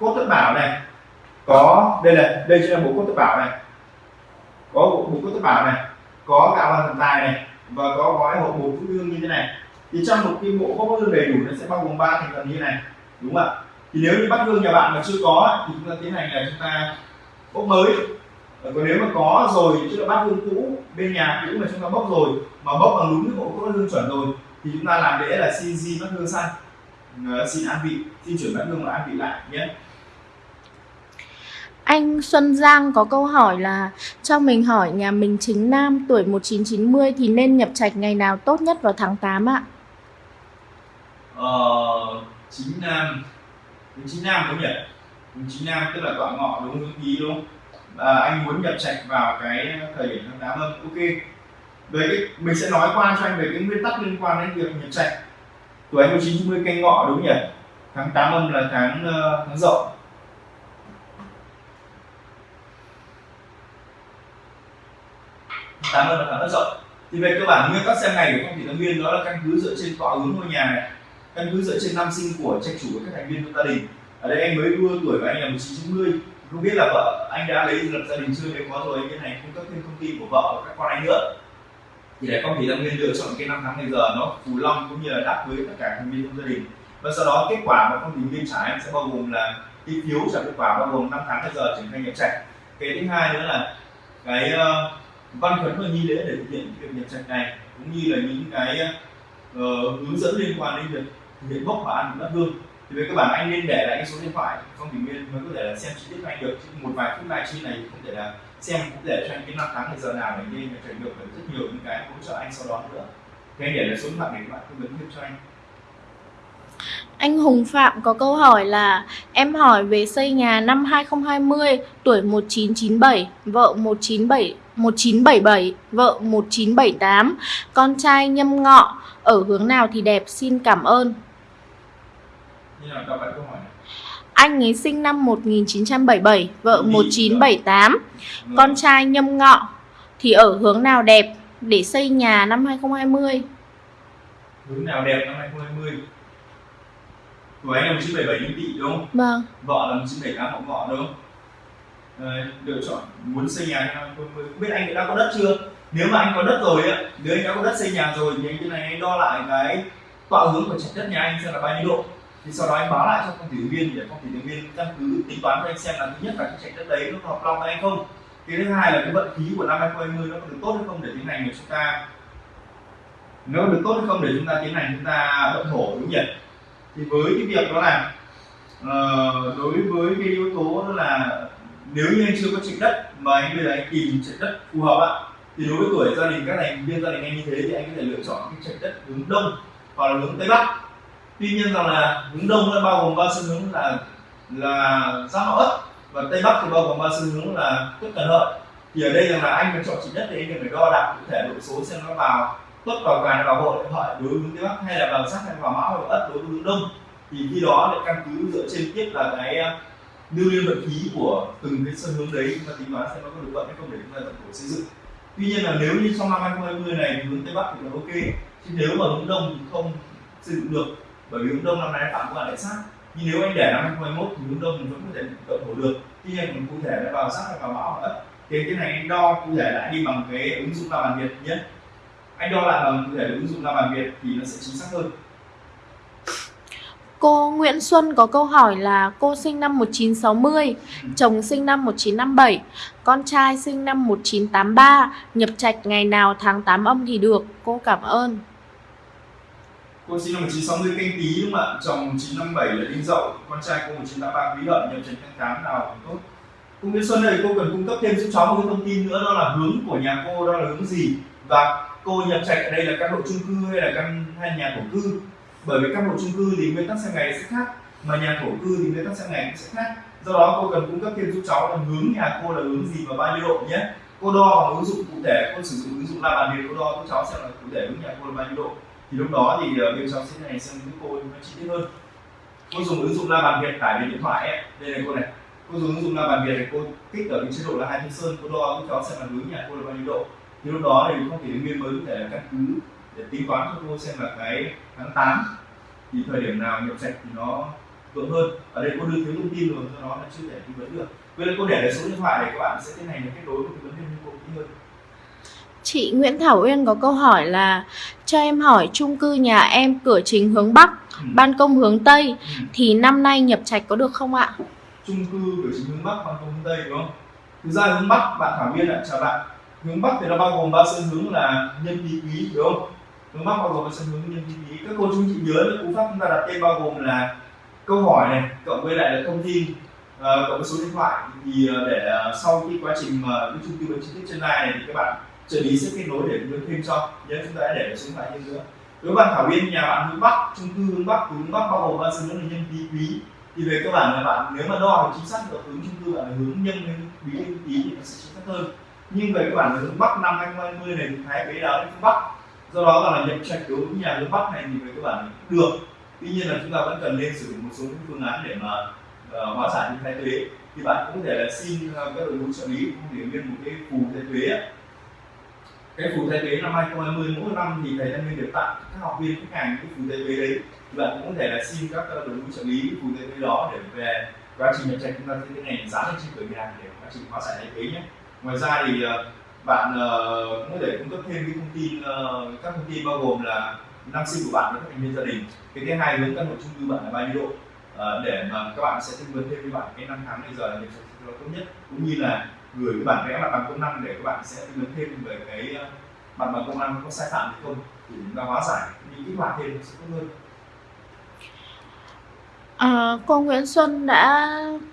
cốt tất bảo này có đây là đây chính là bộ cốt tất bảo này có bộ, bộ cốt tất bảo này có cả hoàn thần tài này và có gói hộp bột phú hương như thế này. Thì trong một cái bộ cốt bát hương đầy đủ nó sẽ bao gồm ba thành phần như thế này đúng không ạ? Thì nếu như bát hương nhà bạn mà chưa có thì chúng ta tiến hành là chúng ta bốc mới còn nếu mà có rồi tức là bát hương cũ bên nhà cũ mà chúng ta bốc rồi mà bốc bằng đúng cái bộ bát hương chuẩn rồi thì chúng ta làm lễ là xin di bát hương sang xin an vị xin chuyển bát hương và an vị lại nhé. Anh Xuân Giang có câu hỏi là Cho mình hỏi nhà mình chính nam tuổi 1990 thì nên nhập trạch ngày nào tốt nhất vào tháng 8 ạ? ờ, chính nam chính nam đúng nhỉ? Chính nam tức là tọa ngọ đúng hướng ký đúng không à, anh muốn nhập trạch vào cái thời điểm tháng 8 âm ok. Về cái mình sẽ nói qua cho anh về cái nguyên tắc liên quan đến việc nhập trạch. Tuổi anh 1990 canh ngọ đúng nhỉ? Tháng 8 âm là tháng uh, tháng dậu tháng âm là tháng rất dậu thì về cơ bản nguyên tắc xem ngày của phong thủy tam nguyên đó là căn cứ dựa trên tọa hướng ngôi nhà này. Căn cứ dựa trên năm sinh của trạch chủ và các thành viên trong gia đình. Ở đây anh mới đua tuổi và anh là 1990 không biết là vợ anh đã lấy lập gia đình chưa? Nếu có rồi anh tiến hành cung cấp thêm thông tin của vợ và các con anh nữa. Thì để con thì đang nên lựa chọn cái năm tháng ngày giờ nó phù long cũng như là đáp với tất cả thành viên trong gia đình. Và sau đó kết quả mà con thủy nguyên trả em sẽ bao gồm là cái phiếu trả kết quả bao gồm năm tháng ngày giờ triển khai nhập trạch. Cái thứ hai nữa là cái uh, văn khấn và nghi lễ để thực hiện việc nhập trạch này cũng như là những cái uh, hướng dẫn liên quan đến việc thực hiện bốc và ăn đất hương thì về cơ bản anh nên để lại cái số điện thoại, không thì nguyên mới có thể là xem chi tiết cho anh được. Chứ một vài phút livestream này không thể là xem, cũng để cho anh cái năm tháng thời giờ nào để nên nhập trạch được rất nhiều những cái hỗ trợ anh sau đó nữa. Thế để lại số điện thoại để các bạn tư vấn thêm cho anh. Anh Hùng Phạm có câu hỏi là, Em hỏi về xây nhà năm 2020 Tuổi 1997 Vợ 197 1977 Vợ 1978 Con trai nhâm ngọ, Ở hướng nào thì đẹp, xin cảm ơn như nào đọc lại câu hỏi này anh ấy sinh năm 1977 Vợ Thì, 1978 Rồi. Con trai nhâm ngọ thì ở hướng nào đẹp để xây nhà năm 2020? hướng nào đẹp năm 2020 của anh là 1977 niên tỵ đúng không? Vâng, vợ là 1978 họ ngọ đúng không lựa chọn muốn xây nhà năm 2020 không biết anh đã có đất chưa? Nếu mà anh có đất rồi á nếu anh đã có đất xây nhà rồi thì anh cái này anh đo lại cái tọa hướng của trạch đất nhà anh xem là bao nhiêu độ thì sau đó anh báo lại cho phong thủy viên để phong thủy viên căn cứ tính toán cho anh xem là thứ nhất là cái trạch đất đấy nó hợp long hay không. Cái thứ hai là cái vận khí của năm 2020 nó có được tốt hay không để tiến hành để chúng ta nó được tốt hay không để chúng ta tiến hành chúng ta động thổ đúng nhỉ? Thì với cái việc đó là uh, đối với cái yếu tố đó là nếu như anh chưa có trạch đất mà anh bây giờ anh tìm trạch đất phù hợp ạ thì đối với tuổi gia đình các thành viên gia đình anh như thế thì anh có thể lựa chọn cái trạch đất hướng đông hoặc là hướng tây bắc tuy nhiên rằng là hướng đông nó bao gồm ba xu hướng là là giáp mão ất và tây bắc thì bao gồm ba xu hướng là tuất cần hợi thì ở đây rằng là anh phải chọn chỉ đất thì anh cần phải đo đạc cụ thể độ số xem nó vào tuất vào càn vào hội hợi đối với hướng tây bắc hay là vào giáp hay vào mão hay vào ất đối với hướng đông. Thì khi đó lại căn cứ dựa trên tiếp là cái à, lưu liên vận khí của từng cái sân hướng đấy mà tính toán xem nó có được vận hay không để chúng ta tổng tổ xây dựng. Tuy nhiên là nếu như trong năm 2020 này hướng tây bắc thì là ok. Chứ nếu mà hướng đông thì không xây dựng được bởi vì hướng đông năm nay phạm qua lại sát. Nhưng nếu anh để năm 2021 thì hướng đông thì vẫn có thể cộng thổ được. Tuy nhiên còn cụ thể là vào sát hay vào hoặc ất thì cái này anh đo cụ thể lại đi bằng cái ứng dụng la bàn việt nhé. Anh đo lại bằng cụ thể ứng dụng la bàn việt thì nó sẽ chính xác hơn. Cô Nguyễn Xuân có câu hỏi là cô sinh năm 1960, chồng sinh năm 1957, con trai sinh năm 1983, nhập trạch ngày nào tháng 8 âm thì được. Cô cảm ơn cô sinh năm 1960 canh tí đúng không ạ? Chồng 1957 là đinh dậu. Con trai cô 1983 quý hợi nhập trần tháng 8 nào tốt. Cô Nguyễn Xuân này cô cần cung cấp thêm giúp cháu một cái thông tin nữa, đó là hướng của nhà cô, đó là hướng gì? Và cô nhập trạch ở đây là căn hộ chung cư hay là căn, hay nhà thổ cư? Bởi vì căn hộ chung cư thì nguyên tắc sang ngày sẽ khác, mà nhà thổ cư thì nguyên tắc sang ngày cũng sẽ khác. Do đó, cô cần cung cấp thêm giúp cháu là hướng nhà cô là hướng gì và bao nhiêu độ nhé. Cô đo bằng ứng dụng cụ thể, cô sử dụng ứng dụng la bàn điện cô đo giúp cháu xem là cụ thể hướng nhà cô là bao nhiêu độ thì lúc đó thì uh, bên cháu sẽ này sang những cô nó chi tiết hơn. Cô dùng ứng dụng la bàn việt tải về điện thoại ấy. đây này cô này. Cô dùng ứng dụng la bàn việt này cô kích ở cái chế độ là hai thanh sơn. Cô đo giúp cháu xem là hướng nhà cô là bao nhiêu độ. Thì lúc đó thì không thể nguyên mới có thể là căn cứ để tính toán cho cô xem là cái tháng 8 thì thời điểm nào nhập sạch thì nó vững hơn. Ở đây cô đưa thiếu thông tin rồi do đó là chưa thể tư vấn được. Vậy cô để lại số điện thoại để các bạn sẽ tiến hành kết nối với tư vấn viên cô kỹ hơn. Chị Nguyễn Thảo Uyên có câu hỏi là cho em hỏi chung cư nhà em cửa chính hướng Bắc, ừ. ban công hướng Tây Ừ. thì năm nay nhập trạch có được không ạ? chung cư kiểu chính hướng bắc ban công hướng tây đúng không thực ra hướng bắc bạn thảo viên ạ chào bạn hướng bắc thì nó bao gồm ba sơn hướng là nhân tý quý đúng không hướng bắc bao gồm ba sơn hướng nhân tý quý các cô chú chị nhớ là cú pháp chúng ta đặt tên bao gồm là câu hỏi này cộng với lại là thông tin ờ, cộng với số điện thoại thì ờ, để ờ, sau khi quá trình mà cái chung tư vấn chi tiết trên này thì các bạn trợ lý sẽ kết nối để hướng thêm cho. Nhớ chúng ta đã để số điện thoại nữa. Với bạn thảo nguyên nhà bạn hướng bắc trung cư hướng bắc hướng bắc bao gồm ba sơn hướng là nhân bí quý. Thì về cơ bản là bạn nếu mà đo được chính xác được hướng trung cư bạn là hướng nhân hay quý hay quý thì nó sẽ chính xác hơn. Nhưng về cơ bản là hướng bắc năm 2020 này thì thái bế đáo đến phương bắc. Do đó là nhập trạch đối với nhà hướng bắc này thì về cơ bản là cũng được. Tuy nhiên là chúng ta vẫn cần nên sử dụng một số những phương án để mà uh, hóa giải những thái thuế thì bạn cũng có thể là xin uh, các đội ngũ trợ lý cũng để nguyên một cái phù thái thuế cái phù thái tuế năm 2020 mỗi năm thì thầy đang được tặng các học viên, khách hàng cái phù thái tuế đấy. Thì bạn cũng có thể là xin các ờ, đội ngũ trợ lý phù thái tuế đó để về quá trình nhập trạch, chúng ta sẽ tiến hành dán lên trên cửa nhà để quá trình hóa giải thay thế nhé. Ngoài ra thì ờ, bạn ờ, cũng có thể cung cấp thêm cái thông tin các thông tin bao gồm là năm sinh của bạn với các thành viên gia đình. Cái thứ hai hướng căn hộ chung cư bạn là bao nhiêu độ để mà các bạn sẽ tư vấn thêm với bạn cái năm tháng bây giờ là nhập trạch tốt nhất. Cũng như là gửi cái bản vẽ mặt bằng công năng để các bạn sẽ tư vấn thêm về cái uh, mặt bằng công năng có sai phạm hay không thì chúng ta hóa giải những kích hoạt thêm sẽ tốt hơn. À, cô Nguyễn Xuân đã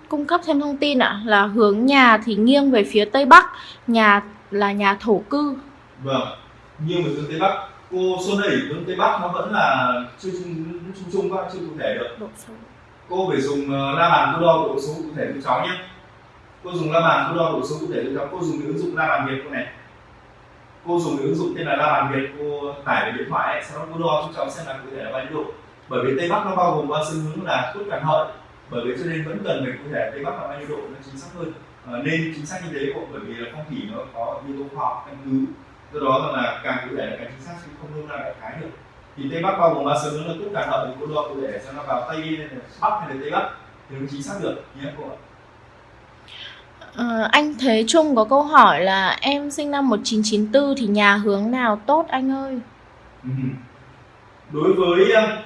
cung cấp thêm thông tin ạ là hướng nhà thì nghiêng về phía Tây Bắc, nhà là nhà thổ cư. vâng nhưng mà hướng tây bắc. Cô xuân ơi hướng tây bắc nó vẫn là chưa chung chung chung quá chưa cụ thể được. Độ cô phải dùng ờ, la bàn cô đo độ số cụ thể cho cháu nhé cô dùng la bàn cô đo độ số cụ thể cho cô dùng cái ứng dụng la bàn việt cô này. Cô dùng cái ứng dụng tên là la bàn việt. Cô tải về điện thoại ấy, sau đó cô đo cho cháu xem là cụ thể là bao nhiêu độ. Bởi vì tây bắc nó bao gồm ba xu hướng là tuất càn hợi. Bởi vì cho nên vẫn cần phải cụ thể tây bắc là bao nhiêu độ nó chính xác hơn. À, nên chính xác như thế bộ bởi vì là phong thủy nó có yếu tố khoa học căn cứ. Do đó rằng là càng cụ thể là càng chính xác chứ không nôm na đại khái được. Thì tây bắc bao gồm ba sớm hướng là càng hợp thì cô đo cụ thể xem nó vào tây hay là bắc hay là tây bắc thì nó chính xác được. Nhé cô ạ? Ờ, anh Thế Trung có câu hỏi là em sinh năm 1994 thì nhà hướng nào tốt anh ơi? Ừ. đối với ờ,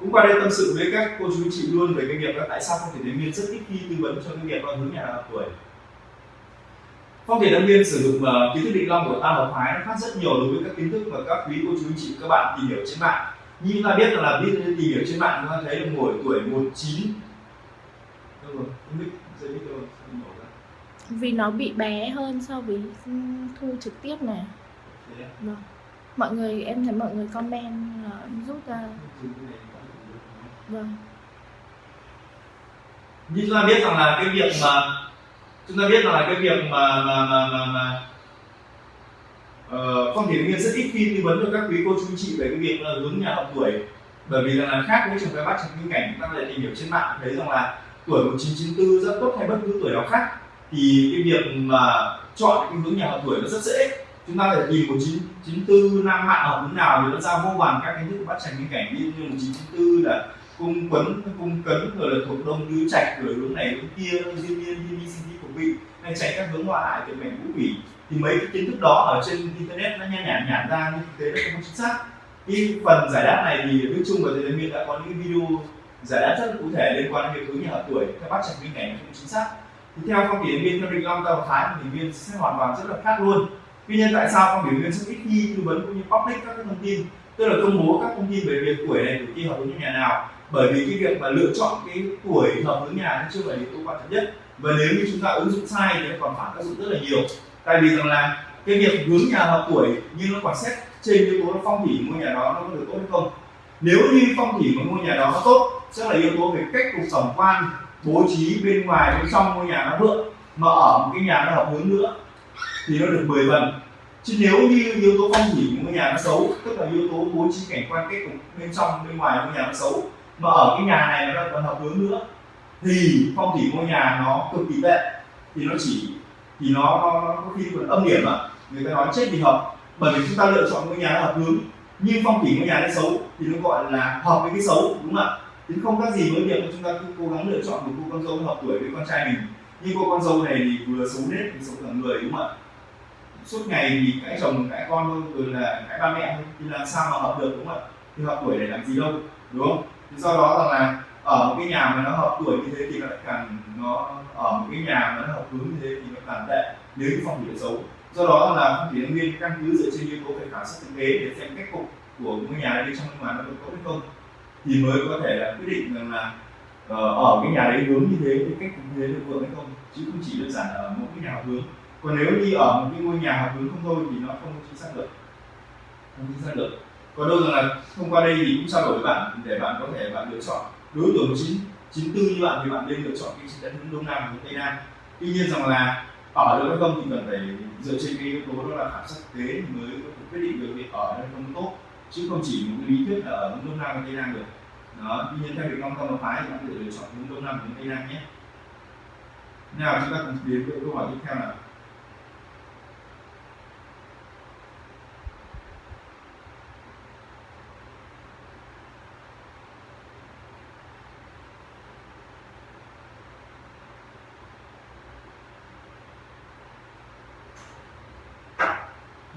cũng qua đây tâm sự với các cô chú anh chị luôn về cái việc là tại sao phong thủy đến viên rất ít khi tư vấn cho cái việc con hướng nhà nào tuổi? Phong thủy đăng viên sử dụng uh, kiến thức định long của tam hợp phái nó khác rất nhiều đối với các kiến thức mà các quý cô chú anh chị các bạn tìm hiểu trên mạng. Như chúng ta biết rằng là ví dụ ờ, tìm hiểu trên mạng chúng ta thấy là mỗi tuổi 19 đâu rồi? Không biết dây biết đâu rồi vì nó bị bé hơn so với thu trực tiếp này. Vâng. Mọi người em thấy mọi người comment là em rút ra. Vâng. như chúng ta biết rằng là cái việc mà chúng ta biết rằng là cái việc mà mà mà mà, mà uh, phong thủy nguyên rất ít khi tư vấn cho các quý cô chú chị về cái việc là hướng nhà học tuổi bởi vì rằng là khác với trường phái bát trong những cảnh chúng ta có thể tìm hiểu trên mạng thấy rằng là tuổi 1994 rất tốt hay bất cứ tuổi nào khác thì cái việc mà chọn cái hướng nhà hợp tuổi nó rất dễ. Chúng ta thể nhìn một chín chín tư, nam hạn hợp hướng nào thì nó ra vô vàn các cái thức bát trành những cảnh. Như một chín chín tư là cung quấn, cung cấn, rồi là thuộc đông tứ trạch, rồi hướng này, hướng kia duyên niên diên ni sinh thi vị, hay chạy các hướng hoa hại từ mệnh ngũ quỷ. Thì mấy cái kiến thức đó ở trên internet nó nhanh nhản nhản ra nhưng thực tế nó không chính xác. Cái phần giải đáp này thì Đức Trung và Thầy Miên đã có những video giải đáp rất cụ thể liên quan đến việc hướng nhà hợp tuổi theo bác trạch minh cảnh không chính xác thì theo phong thủy viên theo định long tao thái thì viên sẽ hoàn toàn rất là khác luôn. Tuy nhiên tại sao phong thủy viên rất ít khi tư vấn cũng như public các cái thông tin? Tức là công bố các thông tin về việc tuổi này tuổi kia hợp với nhà nào. Bởi vì cái việc mà lựa chọn cái tuổi hợp với nhà nó chưa phải yếu tố quan trọng nhất. Và nếu như chúng ta ứng dụng sai thì nó còn phản tác dụng rất là nhiều. Tại vì rằng là cái việc hướng nhà hợp tuổi nhưng nó còn xét trên yếu tố phong thủy ngôi nhà đó nó có được tốt hay không. Nếu như phong thủy của ngôi nhà đó nó tốt, sẽ là yếu tố về cách cục tổng quan bố trí bên ngoài bên trong ngôi nhà nó vượng mà ở một cái nhà nó hợp hướng nữa thì nó được 10 phần. Chứ nếu như yếu tố phong thủy của ngôi nhà nó xấu tức là yếu tố bố trí cảnh quan kết cục bên trong bên ngoài ngôi nhà nó xấu mà ở cái nhà này nó còn hợp hướng nữa thì phong thủy ngôi nhà nó cực kỳ tệ. Thì nó chỉ thì nó, nó, nó có khi còn âm điểm mà người ta nói chết vì hợp bởi vì chúng ta lựa chọn ngôi nhà nó hợp hướng. Nhưng phong thủy ngôi nhà nó xấu thì nó gọi là hợp với cái xấu đúng không ạ? Thì không khác gì với việc mà chúng ta cứ cố gắng lựa chọn một cô con dâu hợp tuổi với con trai mình. Nhưng cô con dâu này thì vừa xấu nết, vừa xấu cả người, đúng không ạ? Suốt ngày thì cãi chồng, cãi con thôi, rồi là cãi ba mẹ thôi. Thì làm sao mà hợp được, đúng không ạ? Thì hợp tuổi để làm gì đâu, đúng không? Thì do đó rằng là ở một cái nhà mà nó hợp tuổi như thế thì nó lại càng nó, ở một cái nhà mà nó hợp hướng như thế thì nó càng tệ. Nếu như phong thủy xấu. Do đó là phong thủy nguyên căn cứ dựa trên yếu tố về khảo sát thực tế để xem cách cục của ngôi nhà bên trong ngôi nhà nó có tốt hay không thì mới có thể là quyết định rằng là ờ, ở cái nhà đấy hướng như thế thì cách như thế được vượng hay không, chứ không chỉ đơn giản ở một cái nhà hướng còn nếu như ở một cái ngôi nhà hướng không thôi thì nó không chính xác được. Không chính xác được. Còn đâu rằng là thông qua đây thì cũng trao đổi với bạn để bạn có thể bạn lựa chọn. Đối tượng chín chín tư như bạn thì bạn nên lựa chọn cái đất hướng đông nam hướng tây nam. Tuy nhiên rằng là ở được hay không thì cần phải dựa trên cái yếu tố đó là khảo sát thực tế thì mới có thể quyết định được việc ở đây không tốt. Chứ không chỉ một cái lý thuyết là ở hướng đông nam và tây nam được đó, tuy nhiên theo định long tâm phái thì bạn có thể lựa chọn hướng đông nam hướng tây nam nhé nào chúng ta cùng đến với câu hỏi tiếp theo nào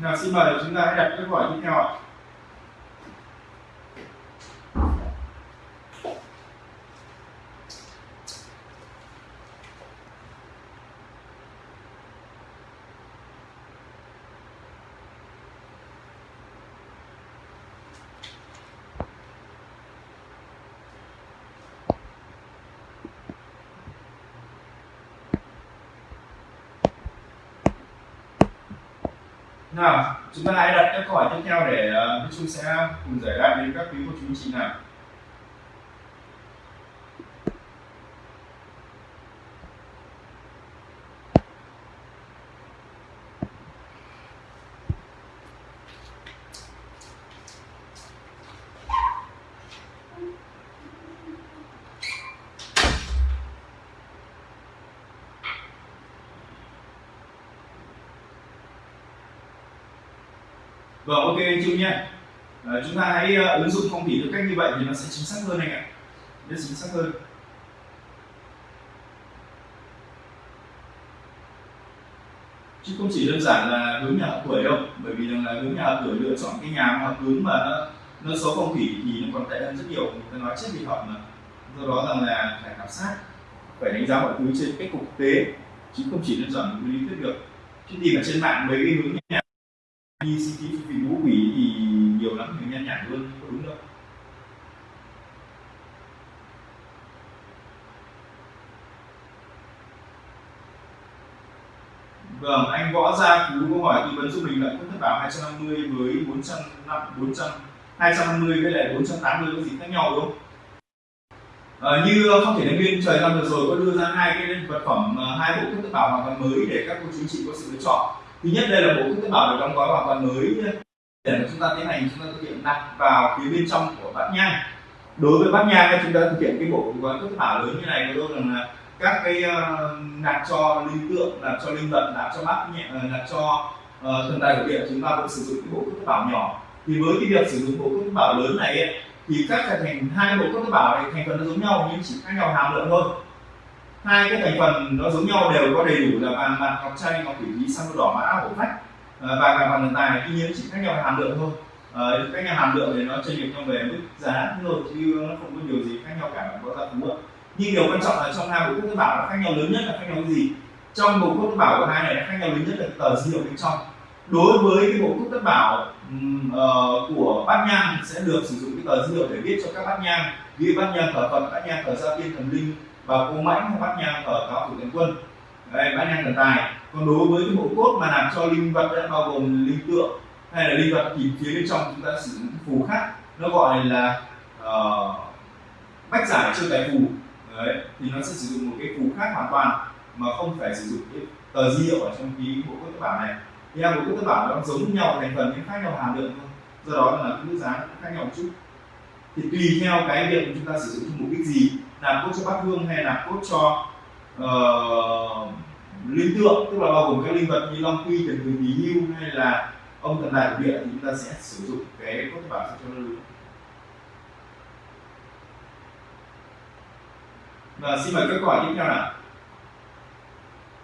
Nào, xin mời chúng ta hãy đặt câu hỏi tiếp theo ạ. Nào chúng ta hãy đặt các câu hỏi tiếp theo để uh, sẽ cùng giải đáp đến các quý cô chú anh chị nào. Anh Trung nhé à, chúng ta hãy uh, ứng dụng phong thủy theo cách như vậy thì nó sẽ chính xác hơn anh ạ. Rất chính xác hơn. Chứ không chỉ đơn giản là hướng nhà hợp tuổi đâu bởi vì rằng là hướng nhà hợp tuổi lựa chọn cái nhà hợp hướng mà nó nó số phong thủy thì nó còn tệ hơn rất nhiều. Người ta nói chết vì họ mà. Do đó rằng là phải khảo sát phải đánh giá mọi thứ trên cách cục tế chứ không chỉ đơn giản một lý thuyết được. Chứ tìm ở trên mạng mấy cái hướng nhà đi xin ký vị ngũ quỷ thì nhiều lắm người nhan nhản luôn không đúng đâu Vâng, anh Võ câu hỏi tư vấn giúp mình lợi thất bảo 250 với 400 400 250 với lại 480 có gì khác nhau đúng không? À, như ờ, không thể nhân viên trời năm vừa rồi có đưa ra hai cái vật phẩm ờ, hai bộ thất bảo hoàn toàn mới để các cô chú chị có sự lựa chọn thứ nhất đây là bộ thất bảo được đóng gói hoàn toàn mới để mà chúng ta tiến hành chúng ta thực hiện đặt vào phía bên trong của bát nhang đối với bát nhang chúng ta thực hiện cái bộ gói thất bảo lớn như này của tôi là các cái uh, nạp cho linh tượng nạp cho linh vật nạp cho bát nhẹ uh, nạp cho uh, thần tài của điện chúng ta vẫn sử dụng cái bộ thất bảo nhỏ. Thì với cái việc sử dụng bộ thất bảo lớn này ấy, thì các thành hai bộ thất bảo này thành phần nó giống nhau nhưng chỉ khác nhau hàm lượng thôi. Hai cái thành phần nó giống nhau đều có đầy đủ là vàng bạc ngọc trai ngọc thủy lý sang đỏ mã hổ phách. Và cả vàng tài tuy nhiên chỉ khác nhau hàm lượng thôi. À, nhà hàm lượng thì nó chênh lệch nhau về mức giá thôi chứ nó không có điều gì khác nhau cả có giá phú nhưng điều quan trọng là trong hai bộ cốt bảo nó khác nhau lớn nhất là khác nhau gì? Trong bộ cốt bảo của hai này nó khác nhau lớn nhất là tờ dữ liệu bên trong. Đối với cái bộ cốt tất bảo uh, của bát nhang sẽ được sử dụng cái tờ dữ liệu để viết cho các bát nhang ghi bát nhang thờ phật bát nhang thờ gia tiên thần linh và cô mãnh bát nhang thờ cáo thủ tướng quân. Đây bát nhang thần tài. Còn đối với cái bộ cốt mà làm cho linh vật đã bao gồm linh tượng hay là linh vật thì phía bên trong chúng ta sử dụng phù khác nó gọi là uh, bách giải chưa tài phù đấy thì nó sẽ sử dụng một cái cú khác hoàn toàn mà không phải sử dụng cái tờ di hiệu ở trong cái bộ cốt bản này. Thì bộ cốt bản nó giống nhau thành phần nhưng khác nhau hàm lượng thôi. Do đó là cái mức giá cũng khác nhau một chút. Thì tùy theo cái việc chúng ta sử dụng cho mục đích gì làm cốt cho bát hương hay là cốt cho uh, linh tượng tức là bao gồm các linh vật như long quy thần người bí hưu hay là ông thần đại địa thì chúng ta sẽ sử dụng cái cốt bản cho nó đúng. Và xin mời các câu hỏi tiếp theo nào.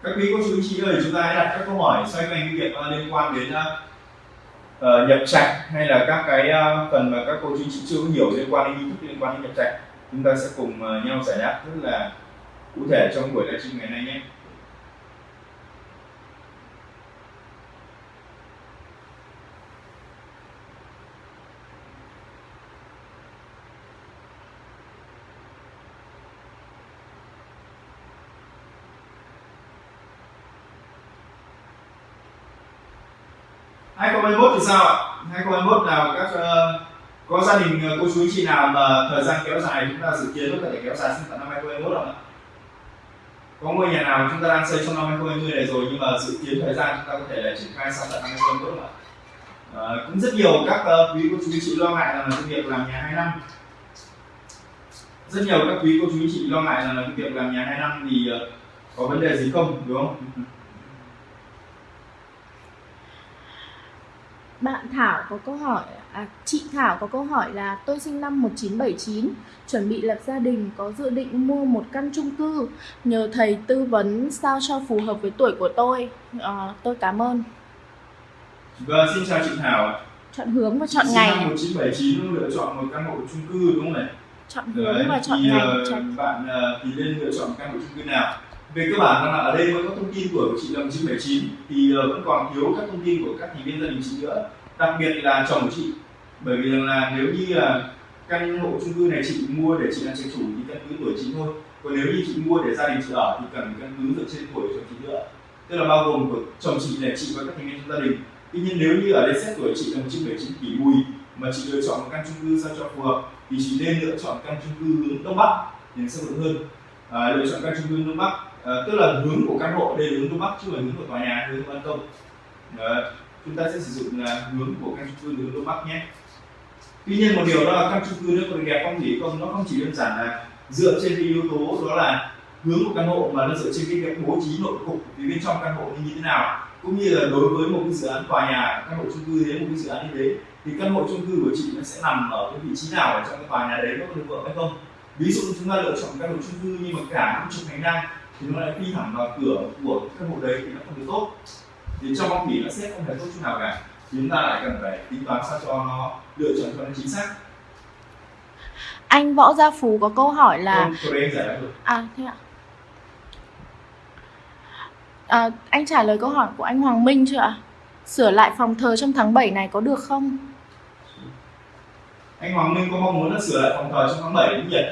Các quý cô chú anh chị ơi chúng ta hãy đặt các câu hỏi xoay quanh cái việc ờ, liên quan đến uh, nhập trạch hay là các cái uh, phần mà các cô chú anh chị chưa hiểu liên quan đến nghi thức liên quan đến nhập trạch chúng ta sẽ cùng uh, nhau giải đáp rất là cụ thể trong buổi livestream ngày nay nhé. Thì sao ạ? 2021 nào các uh, có gia đình uh, cô chú anh chị nào mà thời gian kéo dài chúng ta dự kiến có thể kéo dài sang tận năm 2021 không ạ? Có ngôi nhà nào chúng ta đang xây trong năm 2020 này rồi nhưng mà dự kiến thời gian chúng ta có thể là triển khai sang tận năm 2021 không ạ? À, cũng rất nhiều các uh, quý cô chú anh chị lo ngại rằng là cái việc làm nhà 2 năm. Rất nhiều các quý cô chú anh chị lo ngại rằng là cái việc làm nhà 2 năm thì uh, có vấn đề gì không đúng không? Bạn Thảo có câu hỏi à, chị Thảo có câu hỏi là tôi sinh năm 1979 chuẩn bị lập gia đình có dự định mua một căn chung cư. Nhờ thầy tư vấn sao cho phù hợp với tuổi của tôi. À, tôi cảm ơn. Vâng xin chào chị Thảo chọn hướng và chọn sinh ngày năm 1979 lựa chọn một căn hộ chung cư đúng không này? Chọn hướng Đấy, và chọn thì, ngày uh, bạn uh, thì nên lựa chọn căn hộ chung cư nào? Về cơ bản là ở đây vẫn có thông tin của chị là 1979 thì vẫn còn thiếu các thông tin của các thành viên gia đình chị nữa đặc biệt là chồng của chị. Bởi vì là nếu như là căn hộ chung cư này chị mua để chị là chính chủ thì căn cứ tuổi chị thôi. Còn nếu như chị mua để gia đình chị ở thì cần căn cứ dựa trên tuổi chồng chị nữa. Tức là bao gồm của chồng chị là chị và các thành viên trong gia đình. Tuy nhiên nếu như ở đây xét tuổi chị là 1979 tỷ mùi mà chị lựa chọn một căn chung cư sao cho phù hợp thì chị nên lựa chọn căn chung cư hướng đông bắc thì nó sẽ vững hơn. À, lựa chọn căn chung cư đông bắc. À, tức là hướng của căn hộ đây là hướng đông bắc chứ không phải hướng của tòa nhà hướng ban công. Đấy chúng ta sẽ sử dụng là hướng của căn chung cư hướng đông bắc nhé. Tuy nhiên một điều đó là căn chung cư nó có đẹp không thì không, nó không chỉ đơn giản là dựa trên cái yếu tố đó là hướng của căn hộ mà nó dựa trên cái việc bố trí nội cục thì bên trong căn hộ như thế nào. Cũng như là đối với một cái dự án tòa nhà, căn hộ chung cư thế, một cái dự án như thế, thì căn hộ chung cư của chị nó sẽ nằm ở cái vị trí nào ở trong cái tòa nhà đấy, nó có được vượng hay không? Ví dụ chúng ta lựa chọn căn hộ chung cư nhưng mà cả năm chục hành lang thì nó lại đi thẳng vào cửa của căn hộ đấy thì nó không được tốt thì trong phong thủy nó sẽ không thể tốt chút nào cả thì chúng ta lại cần phải tính toán sao cho nó lựa chọn cho nó chính xác Anh Võ Gia Phú có câu hỏi là câu đấy anh giải được À thế ạ à, Anh trả lời câu hỏi của anh Hoàng Minh chưa ạ? Sửa lại phòng thờ trong tháng 7 này có được không? anh Hoàng Minh có mong muốn là sửa lại phòng thờ trong tháng 7 đúng nhỉ?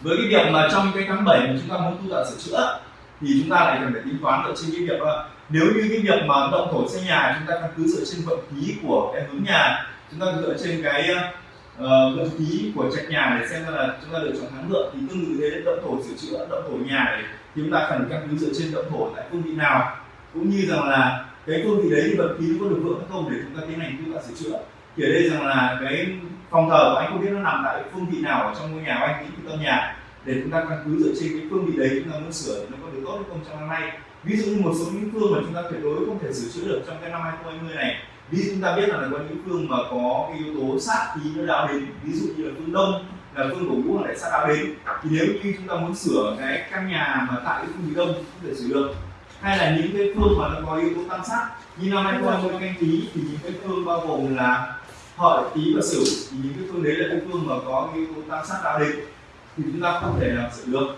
Với cái việc mà trong cái tháng 7 mà chúng ta muốn tu tạo sửa chữa thì chúng ta lại cần phải tính toán dựa trên cái việc là nếu như cái việc mà động thổ xây nhà chúng ta căn cứ dựa trên vận khí của cái hướng nhà chúng ta dựa trên cái uh, vận khí của trạch nhà để xem là chúng ta lựa chọn tháng lượng thì tương tự thế động thổ sửa chữa động thổ nhà thì chúng ta cần căn cứ dựa trên động thổ tại phương vị nào. Cũng như rằng là cái phương vị đấy thì vận khí có được vượng hay không để chúng ta tiến hành chúng ta sửa chữa thì ở đây rằng là cái phòng thờ của anh không biết nó nằm tại phương vị nào ở trong ngôi nhà của anh cái tâm nhà. Để chúng ta căn cứ dựa trên cái phương vị đấy chúng ta muốn sửa thì nó có được tốt hay không trong năm nay ví dụ như một số những phương mà chúng ta tuyệt đối không thể sửa chữa được trong cái năm 2020 này. Ví dụ chúng ta biết là có những phương mà có cái yếu tố sát khí nó đào đến. Ví dụ như là phương đông, là phương của vũ là lại sát đào đến. Thì nếu như chúng ta muốn sửa cái căn nhà mà tại cái phương phía đông không thể sửa được. Hay là những cái phương mà nó có yếu tố tam sát. Như năm 2020 canh tí thì những cái phương bao gồm là hợi tý và sửu. Thì những cái phương đấy là cái phương mà có cái yếu tố tam sát đào đến. Thì chúng ta không thể nào sửa được.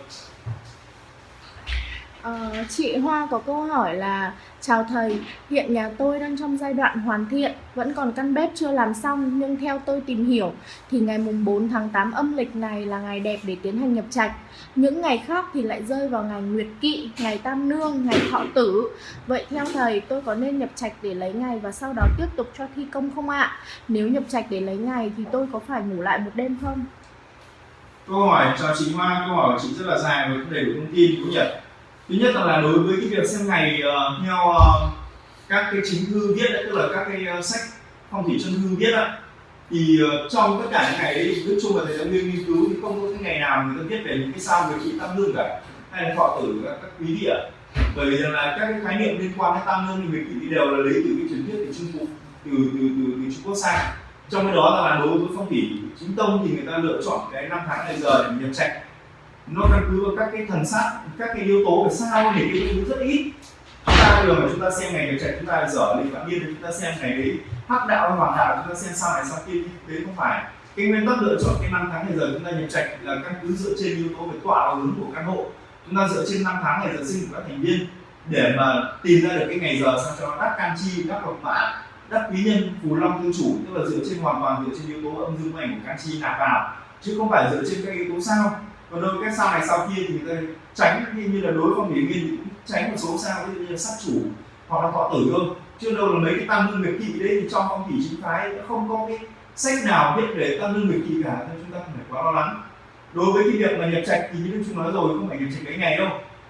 Ờ, chị Hoa có câu hỏi là Chào thầy, hiện nhà tôi đang trong giai đoạn hoàn thiện Vẫn còn căn bếp chưa làm xong Nhưng theo tôi tìm hiểu Thì ngày mùng 4 tháng 8 âm lịch này là ngày đẹp để tiến hành nhập trạch Những ngày khác thì lại rơi vào ngày Nguyệt Kỵ, ngày Tam Nương, ngày Thọ Tử Vậy theo thầy tôi có nên nhập trạch để lấy ngày và sau đó tiếp tục cho thi công không ạ? Nếu nhập trạch để lấy ngày thì tôi có phải ngủ lại một đêm không? câu hỏi cho chị Hoa câu hỏi của chị rất là dài và không đầy đủ thông tin cũng nhỉ thứ nhất là, là đối với cái việc xem ngày uh, theo uh, các cái chính thư viết đấy tức là các cái uh, sách phong thủy chân thư viết á thì uh, trong tất cả những ngày đấy nói chung là thầy giáo viên nghiên cứu thì không có cái ngày nào người ta viết về những cái sao người trị tam lương cả hay là thọ tử các, các quý địa bởi vì rằng là các cái khái niệm liên quan đến tam lương thì mình thì đều là lấy từ cái truyền thuyết từ trung quốc từ từ từ, từ trung quốc sang trong cái đó là đối với phong thủy chính tông thì người ta lựa chọn cái năm tháng ngày giờ để nhập trạch nó căn cứ vào các cái thần sắc, các cái yếu tố về sao thì cái thứ rất ít. Chúng ta bây giờ mà chúng ta xem ngày nhập trạch chúng ta dở lịch phạm niên chúng ta xem ngày đấy hắc đạo hay hoàng đạo chúng ta xem sao này sao kia đấy không phải. Cái nguyên tắc lựa chọn cái năm tháng ngày giờ chúng ta nhập trạch là căn cứ dựa trên yếu tố về tọa và hướng của căn hộ. Chúng ta dựa trên năm tháng ngày giờ sinh của các thành viên để mà tìm ra được cái ngày giờ sao cho nó đắc can chi đắc lộc mã đắc quý nhân phù long thương chủ. Tức là dựa trên hoàn toàn dựa trên yếu tố âm dương ảnh của can chi nạp vào chứ không phải dựa trên các yếu tố sao còn đối với các sao này sao kia thì người ta tránh như, như là đối phong thủy viên cũng tránh một số sao ví dụ như là sát chủ hoặc là thọ tử cơ. Chứ đâu là mấy cái tam lương nguyệt kỵ đấy thì trong phong thủy chính phái nó không có cái sách nào viết về tam lương nguyệt kỵ cả nên chúng ta không phải quá lo lắng. Đối với cái việc mà nhập trạch thì như chúng nói rồi không phải nhập trạch cái ngày đâu.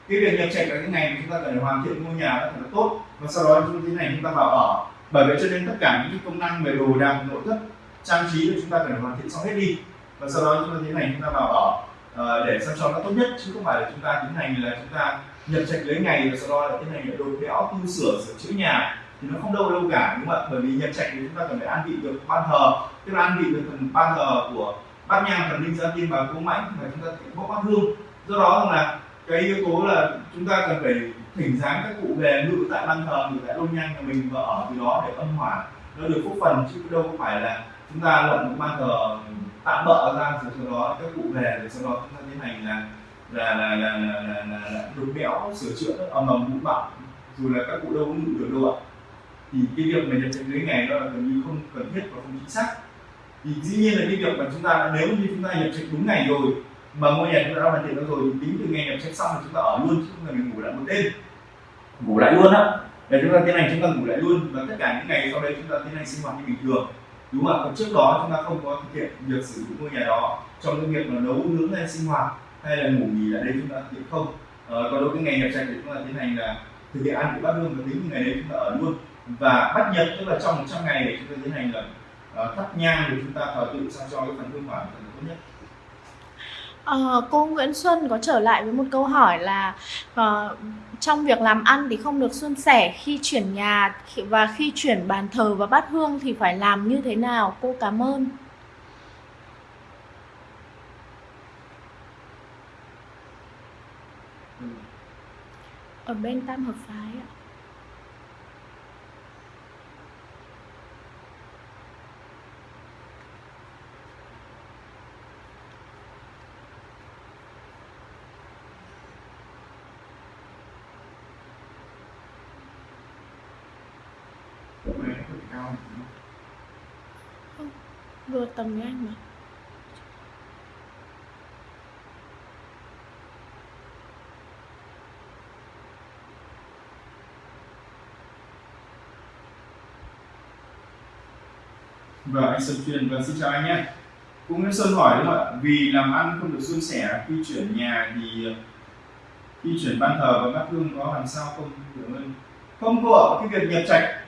Cái việc nhập trạch là cái ngày mà chúng ta cần phải hoàn thiện ngôi nhà nó thật là tốt. Và sau đó chúng thế này chúng ta vào ở. Bởi vậy cho nên tất cả những cái công năng về đồ đạc nội thất trang trí thì chúng ta cần phải hoàn thiện xong hết đi. Và sau đó chúng ta thế này chúng ta vào ở uh, để sao cho nó tốt nhất chứ không phải là chúng ta tiến hành là chúng ta nhập trạch lấy ngày và sau đó là tiến hành là đột kéo tu sửa sửa chữa nhà. Thì nó không đâu đâu cả đúng không ạ? Bởi vì nhập trạch thì chúng ta cần phải an vị được ban thờ. Tức là an vị được phần ban thờ của bát nhang thần linh gia tiên và cố mãnh và chúng ta bốc bát hương. Do đó là cái yếu tố là chúng ta cần phải thỉnh dáng các cụ về ngự tại ban thờ ngự tại lôn nhang nhà mình và ở từ đó để âm hỏa nó được phúc phần chứ đâu có phải là chúng ta lập một ban thờ tạm bỡ ra rồi sau đó các cụ về rồi sau đó chúng ta tiến hành là là là là là, là, là, là đục béo sửa chữa nó ầm ầm bụi bặm dù là các cụ đâu có ngủ được đâu ạ. Thì cái việc mà nhập trạch dưới ngày đó là gần như không cần thiết và không chính xác. Thì dĩ nhiên là cái việc mà chúng ta nếu như chúng ta nhập trạch đúng ngày rồi mà ngôi nhà chúng ta đã hoàn thiện rồi thì tính từ ngày nhập trạch xong thì chúng ta ở luôn chứ không cần ngủ lại một đêm. Ngủ lại luôn á. Để chúng ta tiến hành chúng ta ngủ lại luôn. Và tất cả những ngày sau đây chúng ta tiến hành sinh hoạt như bình thường đúng không ạ? Còn trước đó chúng ta không có thực hiện việc sử dụng ngôi nhà đó trong cái việc là nấu nướng hay sinh hoạt hay là ngủ nghỉ ở đây chúng ta thực hiện không. Ờ, còn đối với ngày nhập trạch thì chúng ta tiến hành là thực hiện ăn của bát hương và tính ngày đấy chúng ta ở luôn. Và bắt nhật tức là trong 100 ngày để chúng ta tiến hành là uh, thắp nhang để chúng ta thờ tự sao cho cái phần hương hỏa thật là tốt nhất. À, cô Nguyễn Xuân có trở lại với một câu hỏi là uh, trong việc làm ăn thì không được suôn sẻ khi chuyển nhà và khi chuyển bàn thờ và bát hương thì phải làm như thế nào? Cô cảm ơn. Ừ. Ở bên Tam Hợp Phái ạ. Này nó cao không? Vừa tầm với anh mà. Vâng, anh Sơn Truyền, vâng xin chào anh nhé. Cũng Nguyễn Sơn hỏi đúng không ạ? Vì làm ăn không được suôn sẻ khi chuyển nhà thì khi chuyển ban thờ và bát hương có làm sao không được ơn? Không cô ạ, cái việc nhập trạch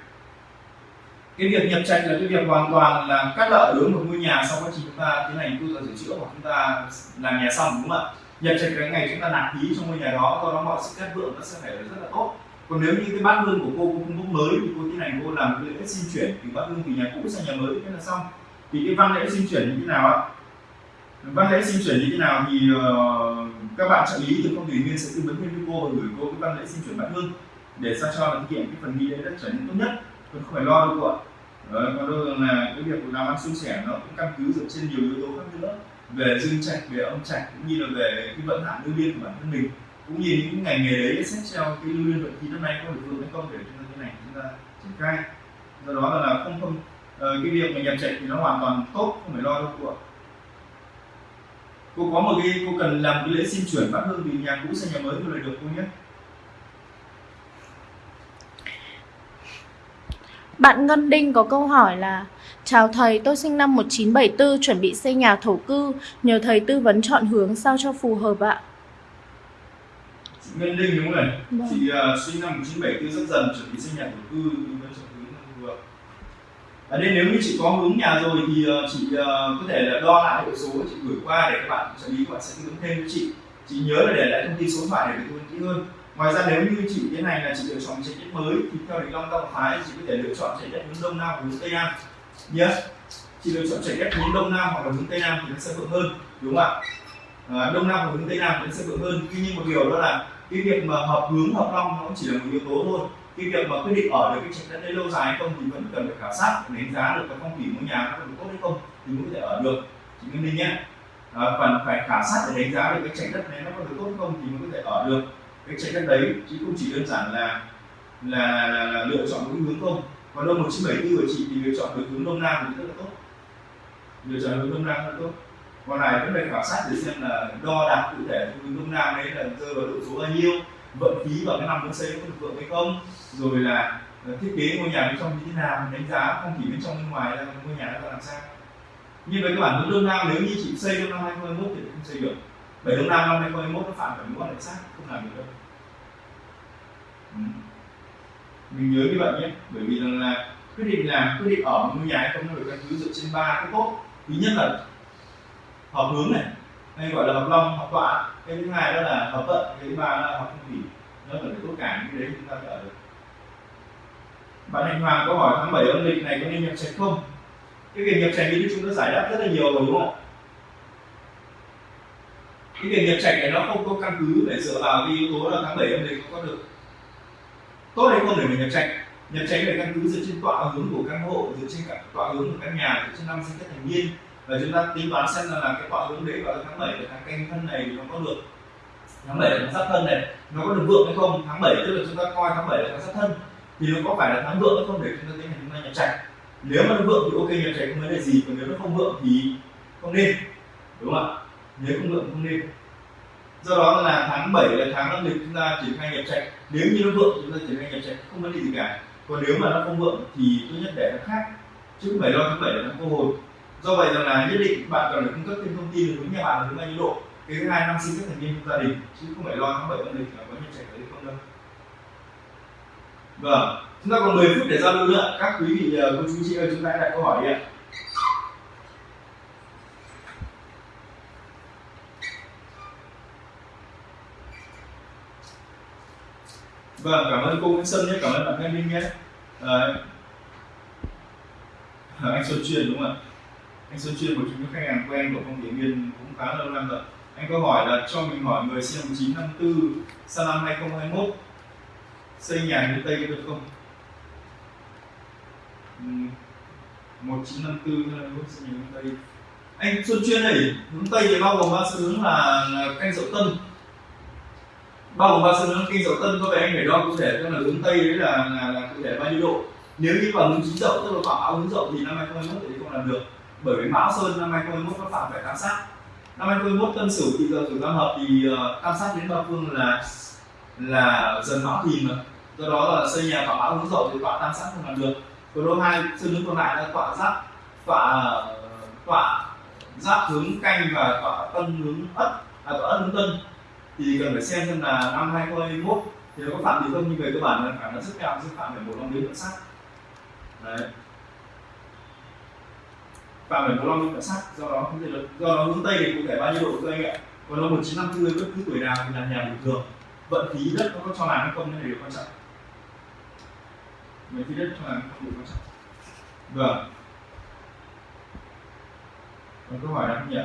cái việc nhập trạch là cái việc hoàn toàn là cắt lợi đối một ngôi nhà sau quá trình chúng ta tiến hành tu sửa chữa hoặc chúng ta làm nhà xong đúng không ạ? Nhập trạch cái ngày chúng ta nạp khí trong ngôi nhà đó, do đó mọi sự cát vượng nó sẽ phải rất là tốt. Còn nếu như cái bát hương của cô cũng không mới thì cô tiến hành cô làm cái lễ xin chuyển từ bát hương từ nhà cũ sang nhà mới thế là xong. Thì cái văn lễ xin chuyển như thế nào ạ? Văn lễ xin chuyển như thế nào thì uh, các bạn trợ lý từ công thủy nguyên sẽ tư vấn thêm với cô và gửi cô cái văn lễ xin chuyển bát hương để sao cho là thực hiện cái phần nghi lễ đất trở nên tốt nhất còn không phải lo đâu cô ạ. Đấy, còn đâu là cái việc làm ăn suôn sẻ nó cũng căn cứ dựa trên nhiều yếu tố khác nữa. Về dương trạch về âm trạch cũng như là về cái vận hạn lưu liên của bản thân mình. Cũng như những ngành nghề đấy xét theo cái lưu liên vận khí năm nay có được vượng hay không để chúng ta cái này chúng ta triển khai. Do đó là, không không ờ, cái việc mà nhập trạch thì nó hoàn toàn tốt không phải lo đâu cô ạ. Cô có một cái cô cần làm cái lễ xin chuyển bát hương từ nhà cũ sang nhà mới tôi là được cô nhé. Bạn Ngân Đinh có câu hỏi là Chào thầy, tôi sinh năm 1974 chuẩn bị xây nhà thổ cư, nhờ thầy tư vấn chọn hướng sao cho phù hợp ạ. Ngân Linh đúng này Vâng. chị uh, sinh năm 1974 rất dần chuẩn bị xây nhà thổ cư vấn chọn hướng phù hợp ở đây nếu như chị có hướng nhà rồi thì ờ, chị ờ, có thể là đo lại hệ số chị gửi qua để các bạn trợ lý các bạn sẽ tư vấn thêm với chị chị nhớ là để lại thông tin số điện thoại để vấn kỹ hơn ngoài ra nếu như chị tiến hành là chị lựa chọn chạy đất mới thì theo định long tông phái chị có thể lựa chọn chạy đất hướng đông nam hoặc hướng tây nam. Nhé chị lựa chọn chạy đất hướng đông nam hoặc là hướng tây nam thì nó sẽ vượng hơn đúng không ạ? À, đông nam hoặc hướng tây nam thì nó sẽ vượng hơn. Tuy nhiên một điều đó là cái việc mà hợp hướng hợp long nó chỉ là một yếu tố thôi. Cái việc mà quyết định ở được cái trạch đất đấy lâu dài hay không thì vẫn cần phải khảo sát để đánh giá được cái phong thủy ngôi nhà nó có được tốt hay không thì mới có thể ở được. Chị Nguyên Linh nhé. À, phần phải khảo sát để đánh giá được cái trạch đất này nó có được tốt hay không thì mới có thể ở được cái chạy đất đấy chứ không chỉ đơn giản là là, là, là lựa chọn một hướng không. Còn đâu 1974 của chị thì lựa chọn được hướng đông nam thì rất là tốt. Lựa chọn hướng đông nam rất là tốt. Còn này vẫn phải khảo sát để xem là đo đạc cụ thể hướng đông nam đấy là rơi vào độ số bao nhiêu vận khí vào cái năm muốn xây có được vượng hay không rồi là ờ, thiết kế ngôi nhà bên trong như thế nào đánh giá không chỉ bên trong bên ngoài là ngôi nhà nó làm sao. Như với các bản hướng đông nam nếu như chị xây trong năm 2021 thì không xây được. Bởi đông nam năm 2021 nó phạm phải mối quan hệ sát không làm được đâu ừ. mình nhớ như vậy nhé, bởi vì rằng là quyết định làm, quyết định ở một ngôi nhà hay không nó được căn cứ dựa trên ba cái tốt thứ nhất là hợp hướng này, hay gọi là hợp long hợp tọa cái thứ hai đó là hợp vận, cái thứ ba là hợp phong thủy nó phải tốt cả những cái đấy chúng ta phải ở được. Bạn Hạnh Hoàng có hỏi tháng 7 âm lịch này có nên nhập trạch không? Cái việc nhập trạch thì chúng ta giải đáp rất là nhiều rồi, đúng không ạ? Cái việc nhập trạch này nó không có căn cứ để dựa vào cái yếu tố là tháng 7 âm lịch có được. Tốt hay không để mình nhập trạch? Nhập trạch về căn cứ dựa trên tọa hướng của căn hộ dựa trên cả tọa hướng của căn nhà dựa trên năm sinh các thành viên. Và chúng ta tính toán xem là, là cái tọa hướng đấy vào tháng 7 là tháng canh thân này nó có được tháng 7 là tháng giáp thân này nó có được vượng hay không? Tháng 7 tức là chúng ta coi tháng 7 là tháng giáp thân thì nó có phải là tháng vượng hay không để chúng ta tiến hành chúng ta nhập trạch? Nếu mà nó vượng thì ok nhập trạch không vấn đề gì còn nếu nó không vượng thì không nên đúng không ạ? Nếu không lượng không nên. Do đó là tháng 7 là tháng âm lịch chúng ta triển khai nhập trạch nếu như nó vượng chúng ta triển khai nhập trạch không vấn đề gì cả. Còn nếu mà nó không vượng thì tốt nhất để nó khác. Chứ không phải lo tháng 7 là tháng cô hồn. Do vậy rằng là nhất định bạn cần phải cung cấp thêm thông tin đối với nhà bạn là hướng bao nhiêu độ. Cái thứ hai, năm sinh các thành viên trong gia đình, chứ không phải lo tháng 7 âm lịch là có nhập trạch đấy không đâu. Vâng. Chúng ta còn 10 phút để giao lưu nữa. Các quý vị ờ, cô chú chị ơi, chúng ta hãy đặt câu hỏi đi ạ. Vâng cảm ơn cô Nguyễn Sơn nhé cảm ơn bạn Thanh Minh nhé Đấy. anh Xuân Truyền đúng không ạ anh Xuân Chuyên một trong những khách hàng quen của phong điển viên cũng khá lâu năm rồi anh có hỏi là cho mình hỏi người sinh năm 1954 sang năm 2021 xây nhà hướng Tây có được không? Uhm, 1954 hay năm xây nhà hướng Tây anh Xuân Chuyên này hướng Tây thì bao gồm ba hướng là canh dậu tân bao gồm ba xương hướng kinh dậu tân có vẻ anh phải đo cụ thể tức là hướng Tây đấy là, là, là cụ thể bao nhiêu độ. Nếu như vào hướng chính dậu tức là khoảng áo hướng dậu thì năm 2021 thì không làm được. Bởi vì mão sơn năm 2021 nó phạm phải tam sát. Năm 2021 tân sửu thì giờ tuổi tam hợp thì uh, tam sát đến ba phương là là dần mão thìn mà. Do đó là xây nhà phạm mão hướng dậu thì tọa tam sát không làm được. Còn đô hai xương hướng còn lại là tọa giáp tọa tọa giáp hướng canh và tọa tân hướng ất à tọa ất hướng tân thì cần phải xem xem là năm 2021 thì nó có phạm gì không, nhưng về cơ bản là khả năng rất cao sẽ phạm phải một năm đến sát. Đấy. Và phải một long cảnh sát, do đó không thể được do đó hướng tây thì cụ thể bao nhiêu độ thưa anh ạ? Còn nó một chín năm 1954 bất cứ tuổi nào thì là nhà bình thường. Vận khí đất nó có cho làm hay không cái này điều quan trọng. Vận khí đất cho làm không điều quan trọng. Vâng. Còn câu hỏi nào không nhỉ?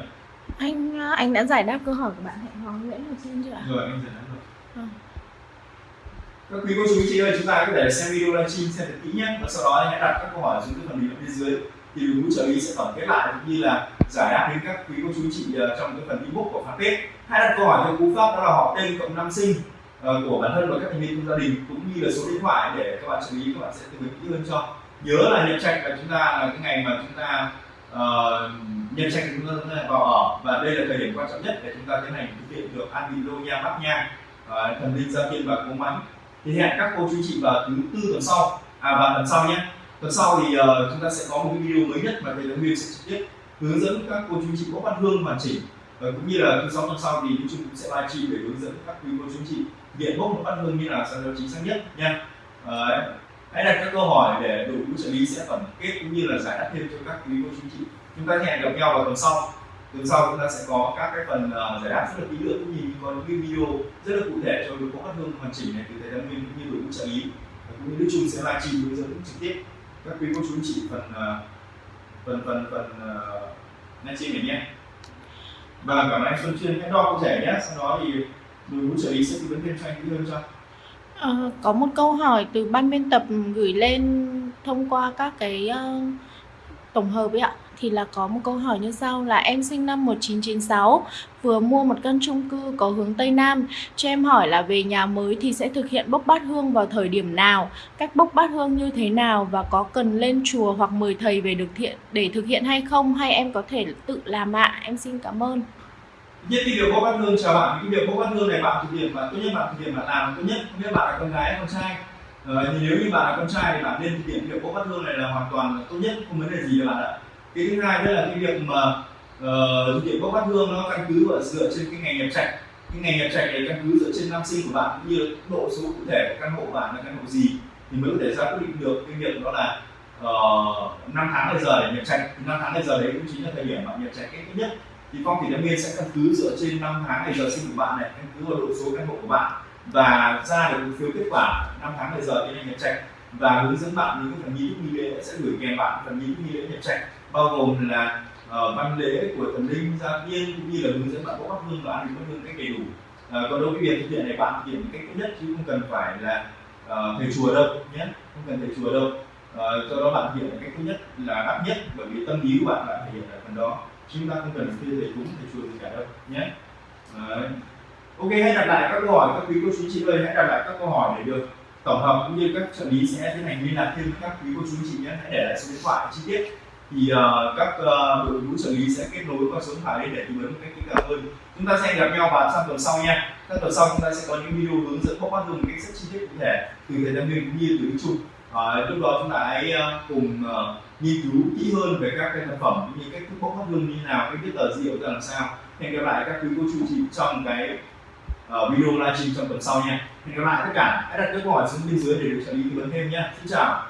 Anh anh đã giải đáp câu hỏi của bạn hẹn hò Nguyễn Ngọc Sơn chưa ạ? rồi anh giải đáp rồi. Ừ. các quý cô chú chị ơi chúng ta có thể xem video livestream xem thật kỹ nhé. Và sau đó hãy đặt các câu hỏi xuống cái phần bình luận bên dưới. Thì đội ngũ trợ lý sẽ tổng kết lại cũng như là giải đáp đến các quý cô chú chị ờ, trong cái phần ebook của fanpage. Hãy đặt câu hỏi cho cú pháp đó là họ tên cộng năm sinh ờ, của bản thân và các thành viên trong gia đình cũng như là số điện thoại để các bạn trợ lý các bạn sẽ tư vấn kỹ hơn cho. Nhớ là nhập trạch là chúng ta là cái ngày mà chúng ta uh, nhân trạch chúng ta vào ở và đây là thời điểm quan trọng nhất để chúng ta tiến hành thực hiện được an vị lô nha bắc nha à, thần linh gia tiên và cố mắn thì hẹn các cô chú chị vào thứ tư tuần sau. À và tuần sau nhé. Tuần sau thì uh, chúng ta sẽ có một cái video mới nhất mà thầy giáo Nguyên sẽ trực tiếp hướng dẫn các cô chú chị có văn hương hoàn chỉnh. Và cũng như là thứ sáu tuần sau thì YouTube cũng sẽ livestream để hướng dẫn các quý cô chú chị hiện bốc một văn hương như nào sao cho chính xác nhất nha. Uh, hãy đặt các câu hỏi để đội ngũ trợ lý sẽ tổng kết cũng như là giải đáp thêm cho các quý cô chú chị chúng ta hẹn gặp nhau vào tuần sau. Tuần sau chúng ta sẽ có các cái phần uh, giải đáp rất là kỹ lưỡng. Cũng như có những cái video rất là cụ thể cho đội ngũ các hương hoàn chỉnh này từ thầy giáo Nguyên cũng như đội ngũ trợ lý. Cũng như Đức Trung sẽ livestream hướng dẫn trực tiếp. Các quý cô chú anh chị phần uh, phần phần phần ờ, uh, livestream này nhé. Và cảm ơn anh Xuân Chuyên hãy đo cụ thể nhé. Sau đó thì đội ngũ trợ lý sẽ tư vấn thêm cho anh kỹ hơn cho. À, có một câu hỏi từ ban biên tập gửi lên thông qua các cái uh, tổng hợp ấy ạ thì là có một câu hỏi như sau là em sinh năm 1996 vừa mua một căn chung cư có hướng Tây Nam. Cho em hỏi là về nhà mới thì sẽ thực hiện bốc bát hương vào thời điểm nào? Cách bốc bát hương như thế nào và có cần lên chùa hoặc mời thầy về được thiện để thực hiện hay không? Hay em có thể tự làm ạ? Em xin cảm ơn. Nhất cái việc bốc bát hương chào bạn cái việc bốc bát hương này bạn thực hiện mà tốt nhất bạn thực hiện bạn làm tốt nhất không biết bạn là con gái hay con trai. Ờ, thì nếu như bạn là con trai thì bạn nên thực hiện việc bốc bát hương này là hoàn toàn tốt nhất không vấn đề gì bạn ạ cái thứ hai đó là cái việc mà uh, thực hiện bốc bát hương nó căn cứ và dựa trên cái ngày nhập trạch. Cái ngày nhập trạch này căn cứ dựa trên năm sinh của bạn cũng như độ số cụ thể của căn hộ bạn là căn hộ gì thì mới có thể ra quyết định được. Cái việc đó là ờ, uh, 5 tháng bây giờ để nhập trạch. Thì năm tháng bây giờ đấy cũng chính là thời điểm bạn nhập trạch kết nhất. Thì phong thủy lâm viên sẽ căn cứ dựa trên năm tháng ngày giờ sinh của bạn này căn cứ vào độ số căn hộ của bạn và ra được phiếu kết quả năm tháng ngày giờ tiến hành nhập trạch. Và hướng dẫn bạn những cái phần nghi thức nghi lễ sẽ gửi kèm bạn phần nghi thức nghi lễ nhập trạch bao gồm là uh, văn lễ của thần linh gia tiên cũng như là hướng dẫn bạn có bắt hương và ăn bắt hương cách đầy đủ. Uh, còn đối với việc thực hiện này bạn thực hiện một cách tốt nhất chứ không cần phải là uh, thầy chùa đâu nhé không cần thầy chùa đâu. Uh, do đó bạn thực hiện một cách tốt nhất là đắt nhất bởi vì tâm lý của bạn bạn thể hiện ở phần đó chúng ta không cần thuê thầy cúng thầy chùa gì cả đâu nhé. Đấy. ok hãy đặt lại các câu hỏi các quý cô chú chị ơi hãy đặt lại các câu hỏi để được tổng hợp cũng như các trợ lý sẽ tiến hành liên lạc thêm các quý cô chú chị nhé. Hãy để lại số điện thoại chi tiết thì uh, các uh, đội ngũ trợ lý sẽ kết nối qua số điện thoại để tư vấn một cách kỹ càng hơn. Chúng ta sẽ gặp nhau vào sang tuần sau nha. Trong tuần sau chúng ta sẽ có những video hướng dẫn bóc bắt dùng cách rất chi tiết cụ thể từ thầy tâm nguyên cũng như từ chung. Trung uh, lúc đó chúng ta hãy uh, cùng uh, nghiên cứu kỹ hơn về các cái sản phẩm cũng như cách thức bóc bắt hương như nào cách viết tờ gì, ra làm sao. Hẹn gặp lại các quý cô chú chị trong cái uh, video livestream trong tuần sau nha. Hẹn gặp lại tất cả. Hãy đặt các câu hỏi xuống bên dưới để được trợ lý tư vấn thêm nha. Xin chào.